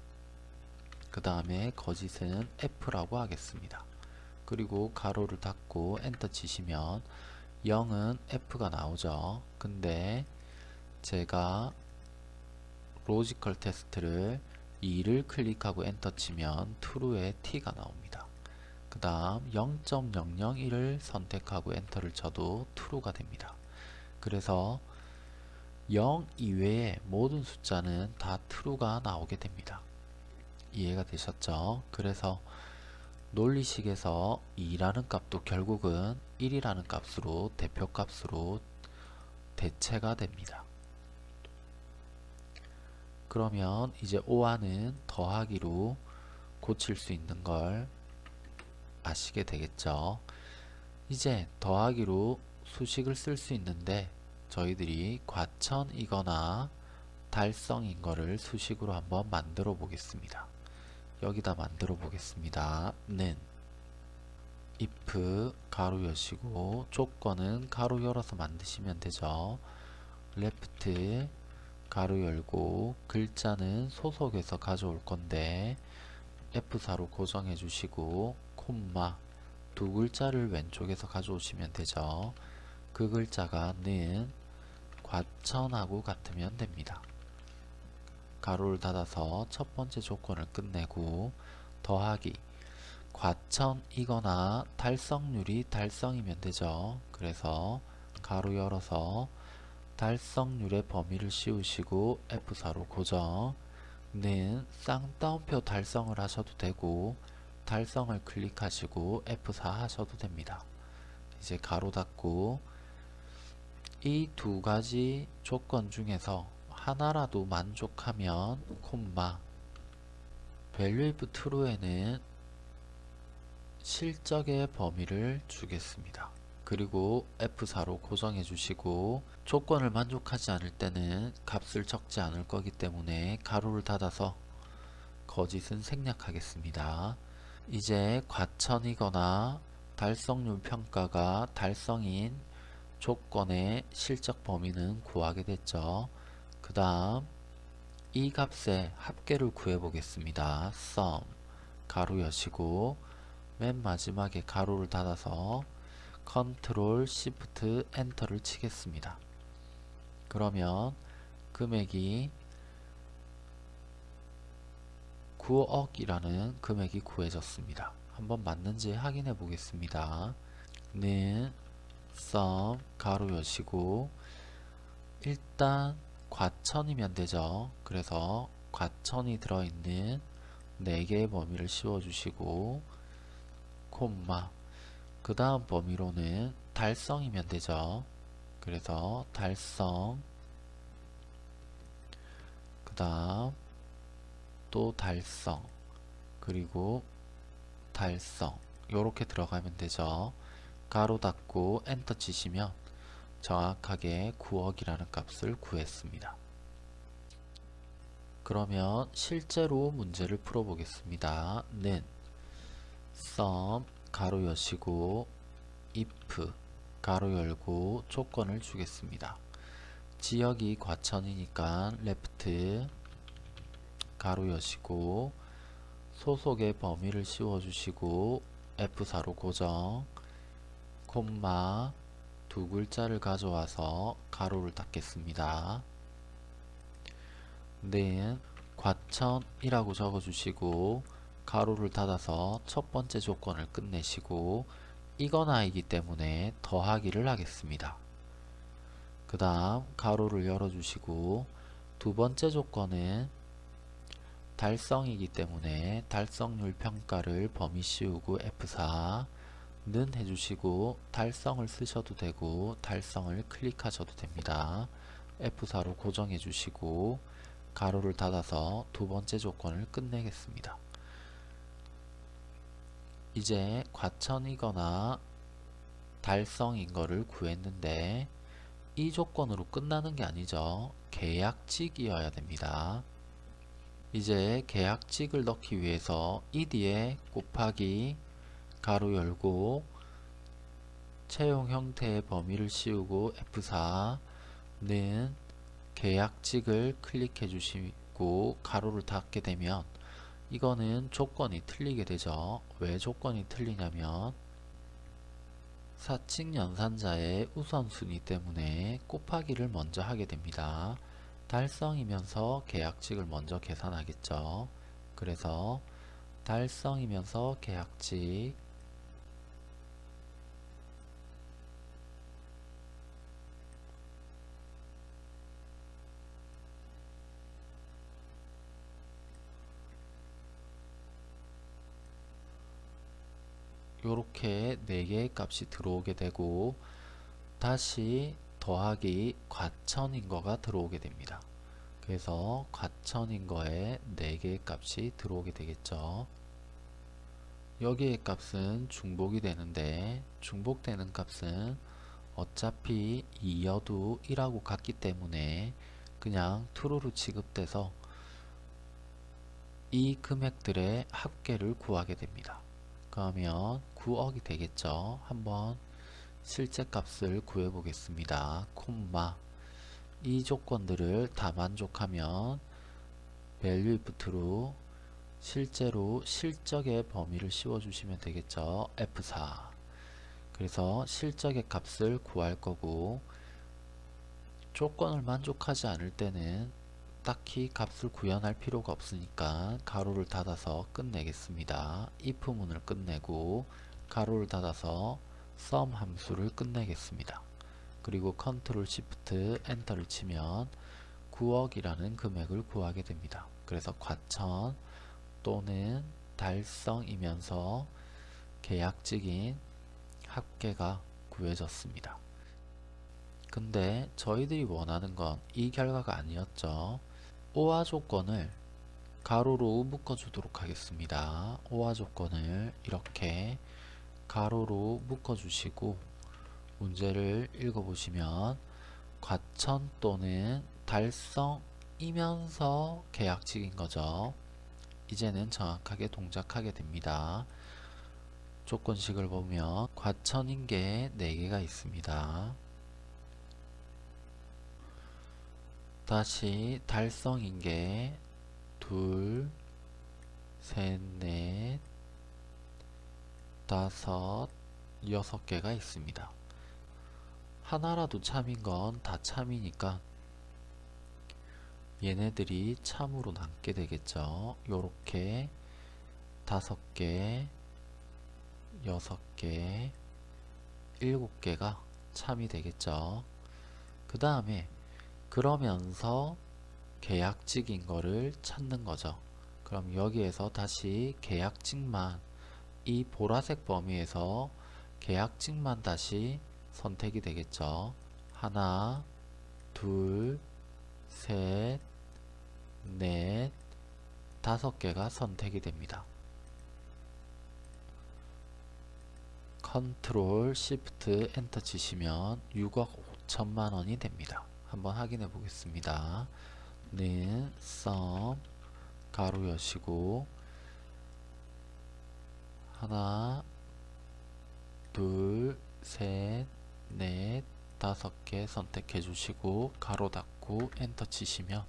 그 다음에 거짓은 f라고 하겠습니다. 그리고 괄호를 닫고 엔터 치시면 0은 f가 나오죠. 근데 제가 logical test를 2를 클릭하고 엔터 치면 true의 t가 나옵니다. 그 다음 0.001을 선택하고 엔터를 쳐도 true가 됩니다. 그래서 0 이외의 모든 숫자는 다 true가 나오게 됩니다. 이해가 되셨죠? 그래서 논리식에서 2라는 값도 결국은 1이라는 값으로 대표값으로 대체가 됩니다. 그러면 이제 오화는 더하기로 고칠 수 있는 걸 아시게 되겠죠. 이제 더하기로 수식을 쓸 수 있는데 저희들이 과천이거나 달성인 거를 수식으로 한번 만들어 보겠습니다. 여기다 만들어 보겠습니다. 는 if 가로 여시고 조건은 가로 열어서 만드시면 되죠. left 가로 열고 글자는 소속에서 가져올 건데 F4로 고정해 주시고 콤마 두 글자를 왼쪽에서 가져오시면 되죠. 그 글자가 는 과천하고 같으면 됩니다. 가로를 닫아서 첫 번째 조건을 끝내고 더하기 과천이거나 달성률이 달성이면 되죠. 그래서 가로 열어서 달성률의 범위를 씌우시고 F4로 고정 는 쌍따옴표 달성을 하셔도 되고 달성을 클릭하시고 F4 하셔도 됩니다. 이제 가로 닫고 이 두 가지 조건 중에서 하나라도 만족하면 콤마 value if true에는 실적의 범위를 주겠습니다. 그리고 F4로 고정해 주시고 조건을 만족하지 않을 때는 값을 적지 않을 거기 때문에 가로를 닫아서 거짓은 생략하겠습니다. 이제 과천이거나 달성률 평가가 달성인 조건의 실적 범위는 구하게 됐죠. 그 다음 이 값의 합계를 구해 보겠습니다. sum 괄호 여시고 맨 마지막에 괄호를 닫아서 컨트롤 시프트 엔터를 치겠습니다. 그러면 금액이 9억이라는 금액이 구해졌습니다. 한번 맞는지 확인해 보겠습니다. 는 sum 괄호 여시고 일단 과천이면 되죠. 그래서 과천이 들어있는 4개의 범위를 씌워주시고 콤마 그 다음 범위로는 달성이면 되죠. 그래서 달성 그 다음 또 달성 그리고 달성 요렇게 들어가면 되죠. 가로 닫고 엔터 치시면 정확하게 9억이라는 값을 구했습니다. 그러면 실제로 문제를 풀어보겠습니다. 는 sum 가로 여시고 if 가로 열고 조건을 주겠습니다. 지역이 과천이니까 left 가로 여시고 소속의 범위를 씌워주시고 F4로 고정 콤마 두 글자를 가져와서 가로를 닫겠습니다. then 과천이라고 적어주시고 가로를 닫아서 첫 번째 조건을 끝내시고 이거나이기 때문에 더하기를 하겠습니다. 그 다음 가로를 열어주시고 두 번째 조건은 달성이기 때문에 달성률 평가를 범위 씌우고 F4 는 해주시고 달성을 쓰셔도 되고 달성을 클릭하셔도 됩니다. F4로 고정해 주시고 가로를 닫아서 두 번째 조건을 끝내겠습니다. 이제 과천이거나 달성인 거를 구했는데 이 조건으로 끝나는 게 아니죠. 계약직이어야 됩니다. 이제 계약직을 넣기 위해서 이 뒤에 곱하기 가로 열고 채용 형태의 범위를 씌우고 F4는 계약직을 클릭해 주시고 가로를 닫게 되면 이거는 조건이 틀리게 되죠. 왜 조건이 틀리냐면 사칙 연산자의 우선순위 때문에 곱하기를 먼저 하게 됩니다. 달성이면서 계약직을 먼저 계산하겠죠. 그래서 달성이면서 계약직 요렇게 4개의 값이 들어오게 되고 다시 더하기 과천인 거가 들어오게 됩니다. 그래서 과천인 거에 4개의 값이 들어오게 되겠죠. 여기의 값은 중복이 되는데 중복되는 값은 어차피 2여도 1하고 같기 때문에 그냥 true로 취급돼서 이 금액들의 합계를 구하게 됩니다. 그러면 9억이 되겠죠. 한번 실제 값을 구해 보겠습니다. 콤마 이 조건들을 다 만족하면 value if true 실제로 실적의 범위를 씌워 주시면 되겠죠. F4 그래서 실적의 값을 구할 거고 조건을 만족하지 않을 때는 딱히 값을 구현할 필요가 없으니까 가로를 닫아서 끝내겠습니다. if 문을 끝내고 가로를 닫아서 sum 함수를 끝내겠습니다. 그리고 컨트롤 시프트 엔터를 치면 9억이라는 금액을 구하게 됩니다. 그래서 과천 또는 달성이면서 계약직인 합계가 구해졌습니다. 근데 저희들이 원하는 건 이 결과가 아니었죠. OR 조건을 괄호로 묶어주도록 하겠습니다. OR 조건을 이렇게 가로로 묶어주시고 문제를 읽어보시면 과천 또는 달성이면서 계약직인 거죠. 이제는 정확하게 동작하게 됩니다. 조건식을 보면 과천인 게 4개가 있습니다. 다시 달성인 게 둘, 셋, 넷, 다섯, 6개가 있습니다. 하나라도 참인 건 다 참이니까 얘네들이 참으로 남게 되겠죠. 요렇게 다섯 개, 여섯 개, 일곱 개가 참이 되겠죠. 그 다음에 그러면서 계약직인 거를 찾는 거죠. 그럼 여기에서 다시 계약직만 이 보라색 범위에서 계약직만 다시 선택이 되겠죠. 하나, 둘, 셋, 넷, 다섯 개가 선택이 됩니다. 컨트롤 시프트 엔터 치시면 6억 5천만 원이 됩니다. 한번 확인해 보겠습니다. 는, 썸, 가로 여시고 하나, 둘, 셋, 넷, 다섯 개 선택해 주시고 가로 닫고 엔터 치시면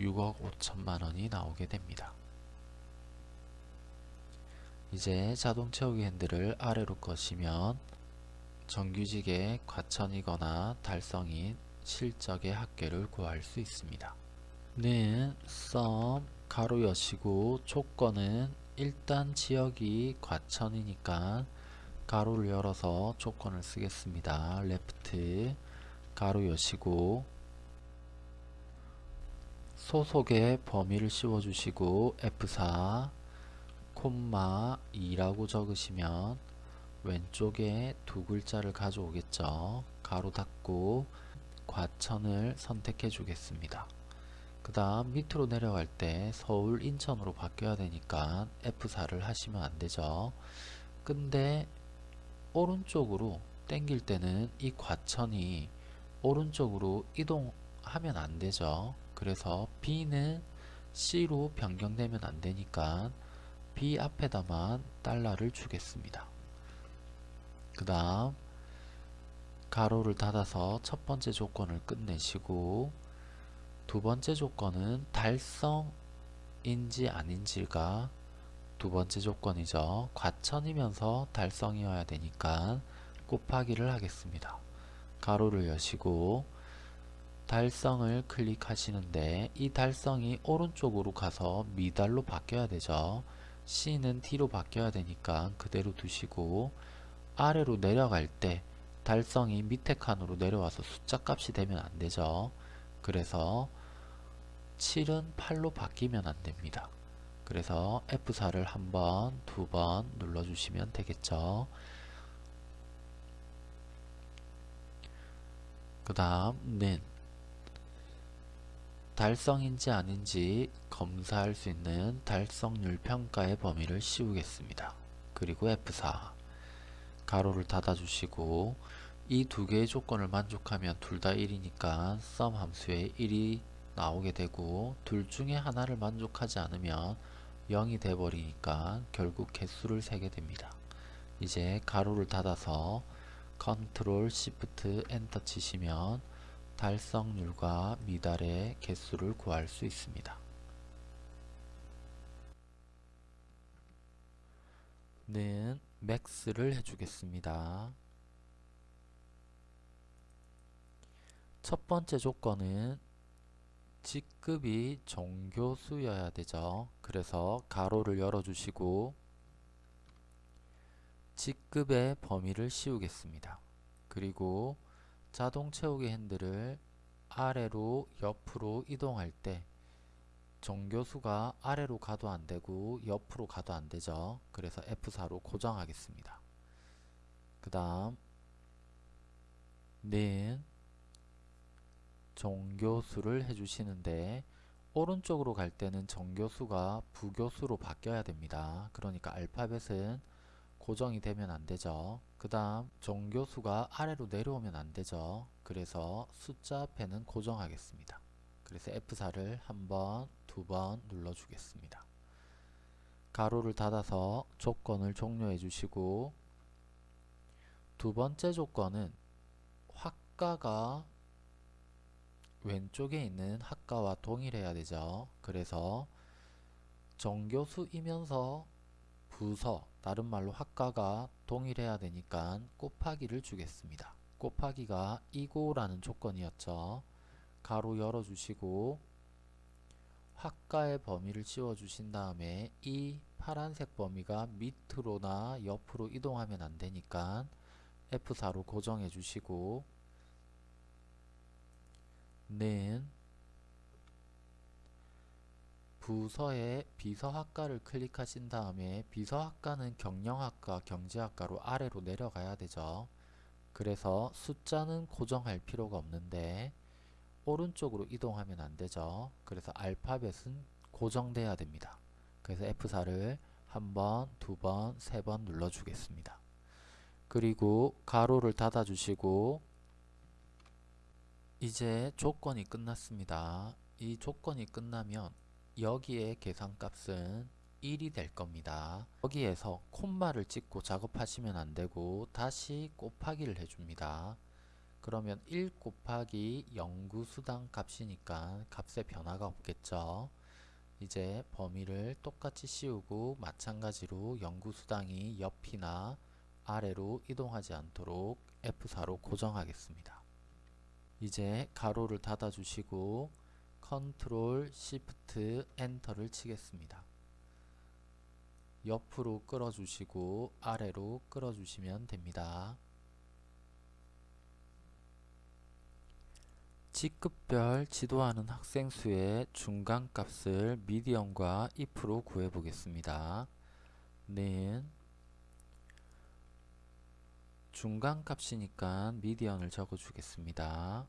6억 5천만 원이 나오게 됩니다. 이제 자동 채우기 핸들을 아래로 꺼시면 정규직의 과천이거나 달성인 실적의 합계를 구할 수 있습니다. 는 썸 가로 여시고 조건은 일단 지역이 과천이니까 가로를 열어서 조건을 쓰겠습니다. 레프트 가로 여시고 소속의 범위를 씌워주시고 F4 콤마 2라고 적으시면 왼쪽에 두 글자를 가져오겠죠. 가로 닫고 과천을 선택해 주겠습니다. 그 다음 밑으로 내려갈 때 서울 인천으로 바뀌어야 되니까 F4를 하시면 안되죠. 근데 오른쪽으로 땡길 때는 이 과천이 오른쪽으로 이동하면 안되죠. 그래서 B는 C로 변경되면 안되니까 B 앞에다만 달러를 주겠습니다. 그 다음 가로를 닫아서 첫 번째 조건을 끝내시고 두 번째 조건은 달성인지 아닌지가 두 번째 조건이죠. 과천이면서 달성이어야 되니까 곱하기를 하겠습니다. 가로를 여시고 달성을 클릭하시는데 이 달성이 오른쪽으로 가서 미달로 바뀌어야 되죠. C는 D로 바뀌어야 되니까 그대로 두시고 아래로 내려갈 때 달성이 밑에 칸으로 내려와서 숫자 값이 되면 안되죠. 그래서 7은 8로 바뀌면 안됩니다. 그래서 F4를 한 번, 두 번 눌러주시면 되겠죠. 그 다음 는 달성인지 아닌지 검사할 수 있는 달성률 평가의 범위를 씌우겠습니다. 그리고 F4 가로를 닫아주시고 이 두 개의 조건을 만족하면 둘 다 1이니까 sum 함수에 1이 나오게 되고 둘 중에 하나를 만족하지 않으면 0이 돼버리니까 결국 개수를 세게 됩니다. 이제 괄호를 닫아서 컨트롤 시프트 엔터 치시면 달성률과 미달의 개수를 구할 수 있습니다. 는 max를 해주겠습니다. 첫 번째 조건은 직급이 정교수여야 되죠. 그래서 괄호를 열어주시고 직급의 범위를 씌우겠습니다. 그리고 자동 채우기 핸들을 아래로 옆으로 이동할 때 정교수가 아래로 가도 안되고 옆으로 가도 안되죠. 그래서 F4로 고정하겠습니다. 그 다음 는 정교수를 해주시는데 오른쪽으로 갈 때는 정교수가 부교수로 바뀌어야 됩니다. 그러니까 알파벳은 고정이 되면 안되죠. 그 다음 정교수가 아래로 내려오면 안되죠. 그래서 숫자 앞에는 고정하겠습니다. 그래서 F4를 한 번, 두 번 눌러주겠습니다. 가로를 닫아서 조건을 종료해 주시고 두 번째 조건은 학과가 왼쪽에 있는 학과와 동일해야 되죠. 그래서 정교수이면서 부서 다른 말로 학과가 동일해야 되니까 곱하기를 주겠습니다. 곱하기가 이고라는 조건이었죠. 가로 열어주시고 학과의 범위를 씌워주신 다음에 이 파란색 범위가 밑으로나 옆으로 이동하면 안되니까 F4로 고정해 주시고 는 부서의 비서학과를 클릭하신 다음에 비서학과는 경영학과, 경제학과로 아래로 내려가야 되죠. 그래서 숫자는 고정할 필요가 없는데 오른쪽으로 이동하면 안 되죠. 그래서 알파벳은 고정돼야 됩니다. 그래서 F4를 한 번, 두 번, 세 번 눌러 주겠습니다. 그리고 가로를 닫아 주시고 이제 조건이 끝났습니다. 이 조건이 끝나면 여기에 계산값은 1이 될 겁니다. 여기에서 콤마를 찍고 작업하시면 안되고 다시 곱하기를 해줍니다. 그러면 1 곱하기 연구수당 값이니까 값에 변화가 없겠죠. 이제 범위를 똑같이 씌우고 마찬가지로 연구수당이 옆이나 아래로 이동하지 않도록 F4로 고정하겠습니다. 이제 괄호를 닫아 주시고 컨트롤 시프트 엔터를 치겠습니다. 옆으로 끌어 주시고 아래로 끌어 주시면 됩니다. 직급별 지도하는 학생 수의 중간값을 median과 if로 구해 보겠습니다. 는 중간값이니까 median을 적어 주겠습니다.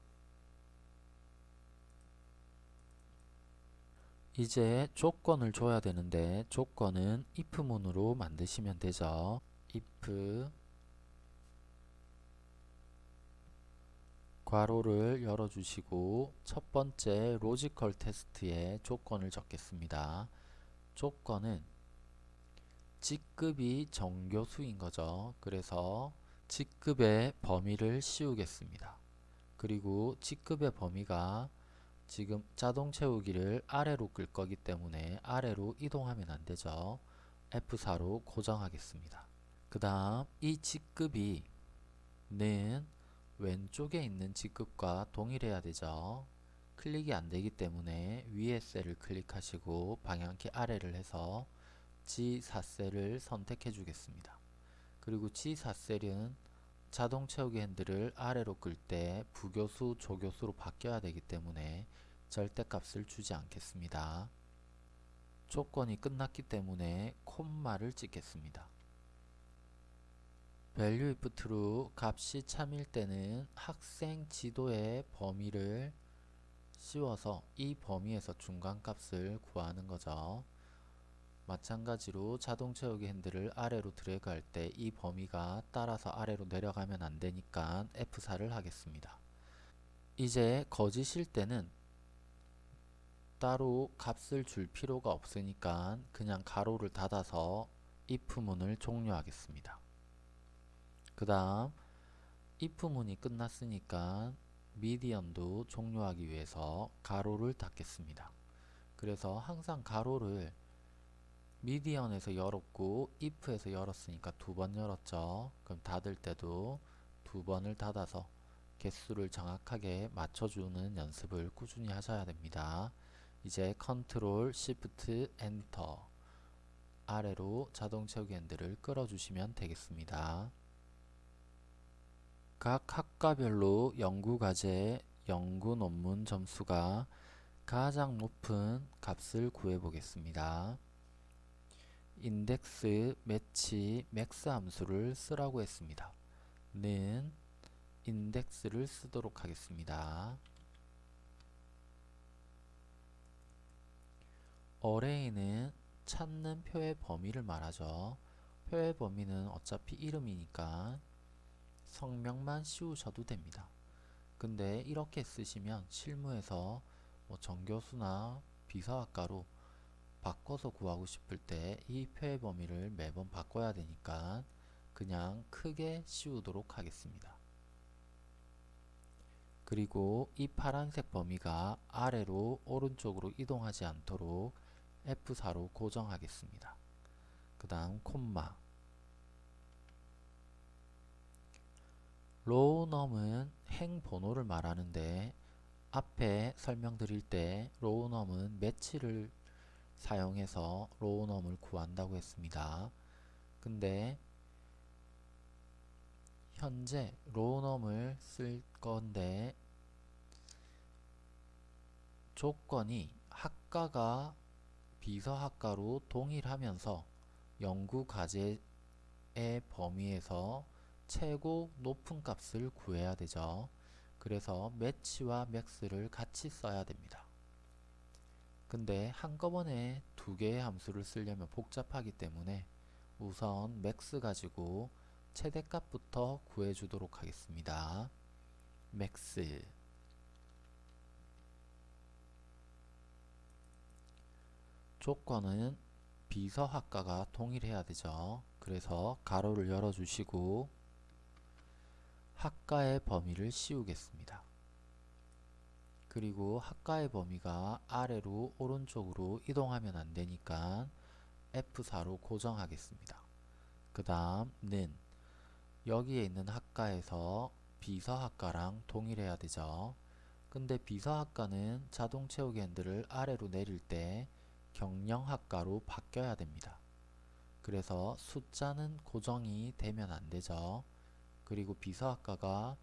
이제 조건을 줘야 되는데 조건은 if문으로 만드시면 되죠. if 괄호를 열어주시고 첫 번째 logical test에 조건을 적겠습니다. 조건은 직급이 정교수인 거죠. 그래서 직급의 범위를 씌우겠습니다. 그리고 직급의 범위가 지금 자동 채우기를 아래로 끌 거기 때문에 아래로 이동하면 안 되죠. F4로 고정하겠습니다. 그 다음 이 직급이 는 왼쪽에 있는 직급과 동일해야 되죠. 클릭이 안 되기 때문에 위에 셀을 클릭하시고 방향키 아래를 해서 G4셀을 선택해 주겠습니다. 그리고 G4셀은 자동 채우기 핸들을 아래로 끌 때 부교수, 조교수로 바뀌어야 되기 때문에 절대값을 주지 않겠습니다. 조건이 끝났기 때문에 콤마를 찍겠습니다. value if true 값이 참일 때는 학생 지도의 범위를 씌워서 이 범위에서 중간값을 구하는 거죠. 마찬가지로 자동 채우기 핸들을 아래로 드래그 할 때 이 범위가 따라서 아래로 내려가면 안 되니까 F4를 하겠습니다. 이제 거짓일 때는 따로 값을 줄 필요가 없으니까 그냥 가로를 닫아서 if문을 종료하겠습니다. 그 다음 if문이 끝났으니까 median도 종료하기 위해서 괄호를 닫겠습니다. 그래서 항상 괄호를 median에서 열었고 if에서 열었으니까 두 번 열었죠. 그럼 닫을 때도 두 번을 닫아서 개수를 정확하게 맞춰주는 연습을 꾸준히 하셔야 됩니다. 이제 컨트롤 시프트 엔터 아래로 자동 채우기 핸들을 끌어주시면 되겠습니다. 각 학과별로 연구 과제, 연구 논문 점수가 가장 높은 값을 구해 보겠습니다. index, match, max 함수를 쓰라고 했습니다. 는 index를 쓰도록 하겠습니다. array는 찾는 표의 범위를 말하죠. 표의 범위는 어차피 이름이니까 성명만 씌우셔도 됩니다. 근데 이렇게 쓰시면 실무에서 뭐 정교수나 비서학과로 바꿔서 구하고 싶을 때 이 표의 범위를 매번 바꿔야 되니까 그냥 크게 씌우도록 하겠습니다. 그리고 이 파란색 범위가 아래로 오른쪽으로 이동하지 않도록 F4로 고정하겠습니다. 그 다음 콤마 row num은 행 번호를 말하는데 앞에 설명드릴 때 row num은 match를 사용해서 row num을 구한다고 했습니다. 근데 현재 row num을 쓸 건데 조건이 학과가 비서학과로 동일하면서 연구 과제의 범위에서 최고 높은 값을 구해야 되죠. 그래서 match와 max를 같이 써야 됩니다. 근데 한꺼번에 두 개의 함수를 쓰려면 복잡하기 때문에 우선 max 가지고 최대값부터 구해주도록 하겠습니다. max 조건은 비서학과가 동일해야 되죠. 그래서 괄호를 열어주시고 학과의 범위를 씌우겠습니다. 그리고 학과의 범위가 아래로 오른쪽으로 이동하면 안되니까 F4로 고정하겠습니다. 그 다음 는 여기에 있는 학과에서 비서학과랑 동일해야 되죠. 근데 비서학과는 자동 채우기 핸들을 아래로 내릴 때 경영학과로 바뀌어야 됩니다. 그래서 숫자는 고정이 되면 안되죠. 그리고 비서학과가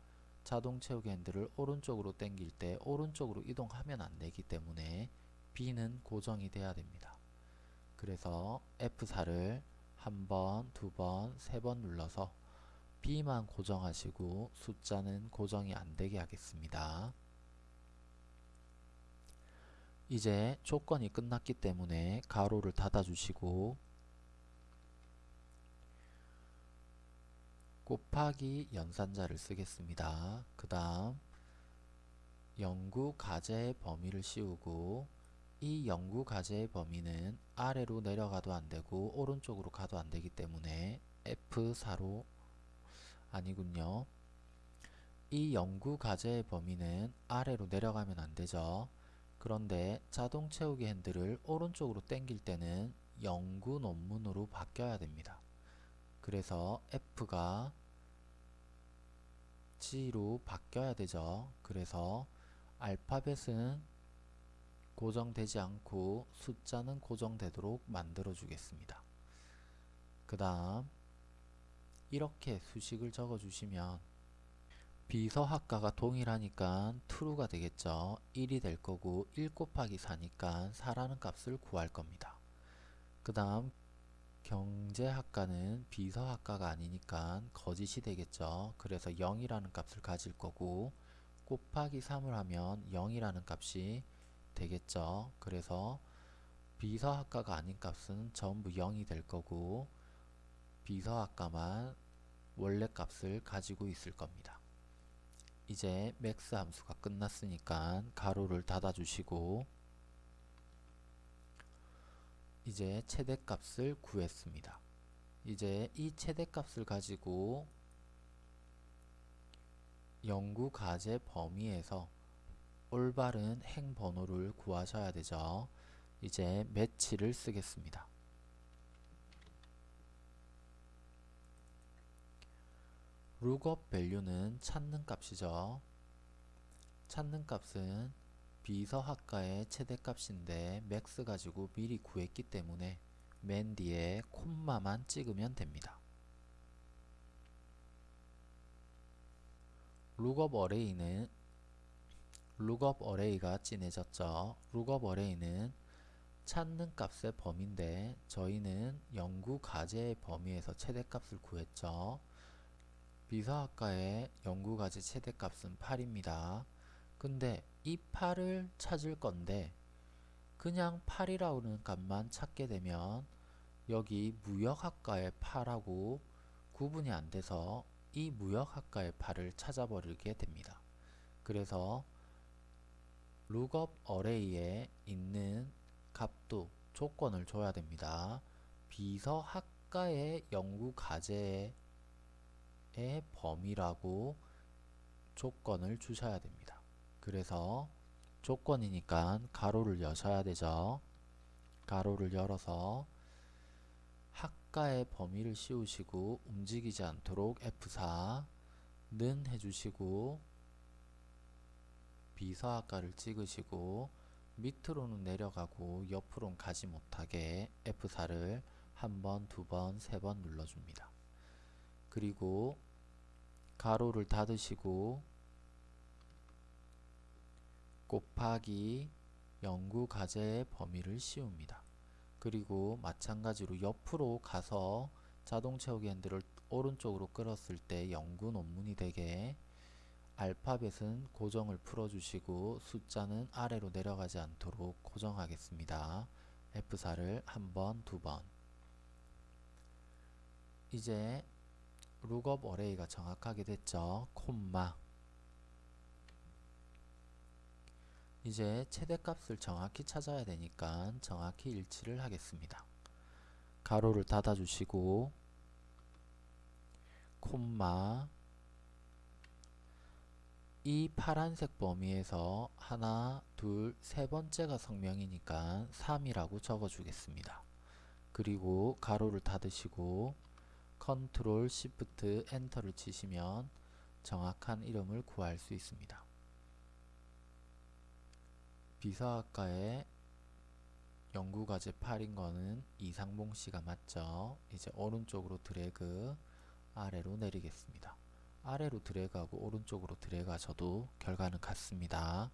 자동 채우기 핸들을 오른쪽으로 당길 때 오른쪽으로 이동하면 안되기 때문에 B는 고정이 돼야 됩니다. 그래서 F4를 한 번, 두 번, 세 번 눌러서 B만 고정하시고 숫자는 고정이 안되게 하겠습니다. 이제 조건이 끝났기 때문에 가로를 닫아주시고 곱하기 연산자를 쓰겠습니다. 그 다음 연구 과제의 범위를 씌우고 이 연구 과제의 범위는 아래로 내려가도 안되고 오른쪽으로 가도 안되기 때문에 F4로 아니군요. 이 연구 과제의 범위는 아래로 내려가면 안되죠. 그런데 자동 채우기 핸들을 오른쪽으로 당길 때는 연구 논문으로 바뀌어야 됩니다. 그래서 F가 G로 바뀌어야 되죠. 그래서 알파벳은 고정되지 않고 숫자는 고정되도록 만들어 주겠습니다. 그 다음 이렇게 수식을 적어 주시면 비서학과가 동일하니까 true가 되겠죠. 1이 될 거고 1 곱하기 4니까 4라는 값을 구할 겁니다. 그 다음 경제학과는 비서학과가 아니니까 거짓이 되겠죠. 그래서 0이라는 값을 가질 거고 곱하기 3을 하면 0이라는 값이 되겠죠. 그래서 비서학과가 아닌 값은 전부 0이 될 거고 비서학과만 원래 값을 가지고 있을 겁니다. 이제 max 함수가 끝났으니까 괄호를 닫아 주시고 이제 최대값을 구했습니다. 이제 이 최대값을 가지고 연구 과제 범위에서 올바른 행 번호를 구하셔야 되죠. 이제 match를 쓰겠습니다. lookup value는 찾는 값이죠. 찾는 값은 비서학과의 최대값인데 max 가지고 미리 구했기 때문에 맨 뒤에 콤마만 찍으면 됩니다. lookup array는 lookup array가 진해졌죠. lookup array는 찾는 값의 범위인데 저희는 연구 과제의 범위에서 최대값을 구했죠. 비서학과의 연구 과제 최대값은 8입니다. 근데 이 8을 찾을 건데 그냥 8이라는 값만 찾게 되면 여기 무역학과의 8하고 구분이 안 돼서 이 무역학과의 8을 찾아버리게 됩니다. 그래서 룩업 어레이에 있는 값도 조건을 줘야 됩니다. 비서학과의 연구 과제의 범위라고 조건을 주셔야 됩니다. 그래서 조건이니까 가로를 여셔야 되죠. 가로를 열어서 학과의 범위를 씌우시고 움직이지 않도록 F4 는 해주시고 비서학과를 찍으시고 밑으로는 내려가고 옆으로는 가지 못하게 F4를 한 번, 두 번, 세 번 눌러줍니다. 그리고 가로를 닫으시고 곱하기 연구 과제의 범위를 씌웁니다. 그리고 마찬가지로 옆으로 가서 자동 채우기 핸들을 오른쪽으로 끌었을 때 연구 논문이 되게 알파벳은 고정을 풀어주시고 숫자는 아래로 내려가지 않도록 고정하겠습니다. F4를 한 번, 두 번. 이제 룩업 어레이가 정확하게 됐죠. 콤마. 이제 최대값을 정확히 찾아야 되니까 정확히 일치를 하겠습니다. 괄호를 닫아주시고 콤마 이 파란색 범위에서 하나, 둘, 세 번째가 성명이니까 3이라고 적어주겠습니다. 그리고 괄호를 닫으시고 control shift enter를 치시면 정확한 이름을 구할 수 있습니다. 비서학과의 연구과제 8인 거는 이상봉 씨가 맞죠? 이제 오른쪽으로 드래그 아래로 내리겠습니다. 아래로 드래그하고 오른쪽으로 드래그 하셔도 결과는 같습니다.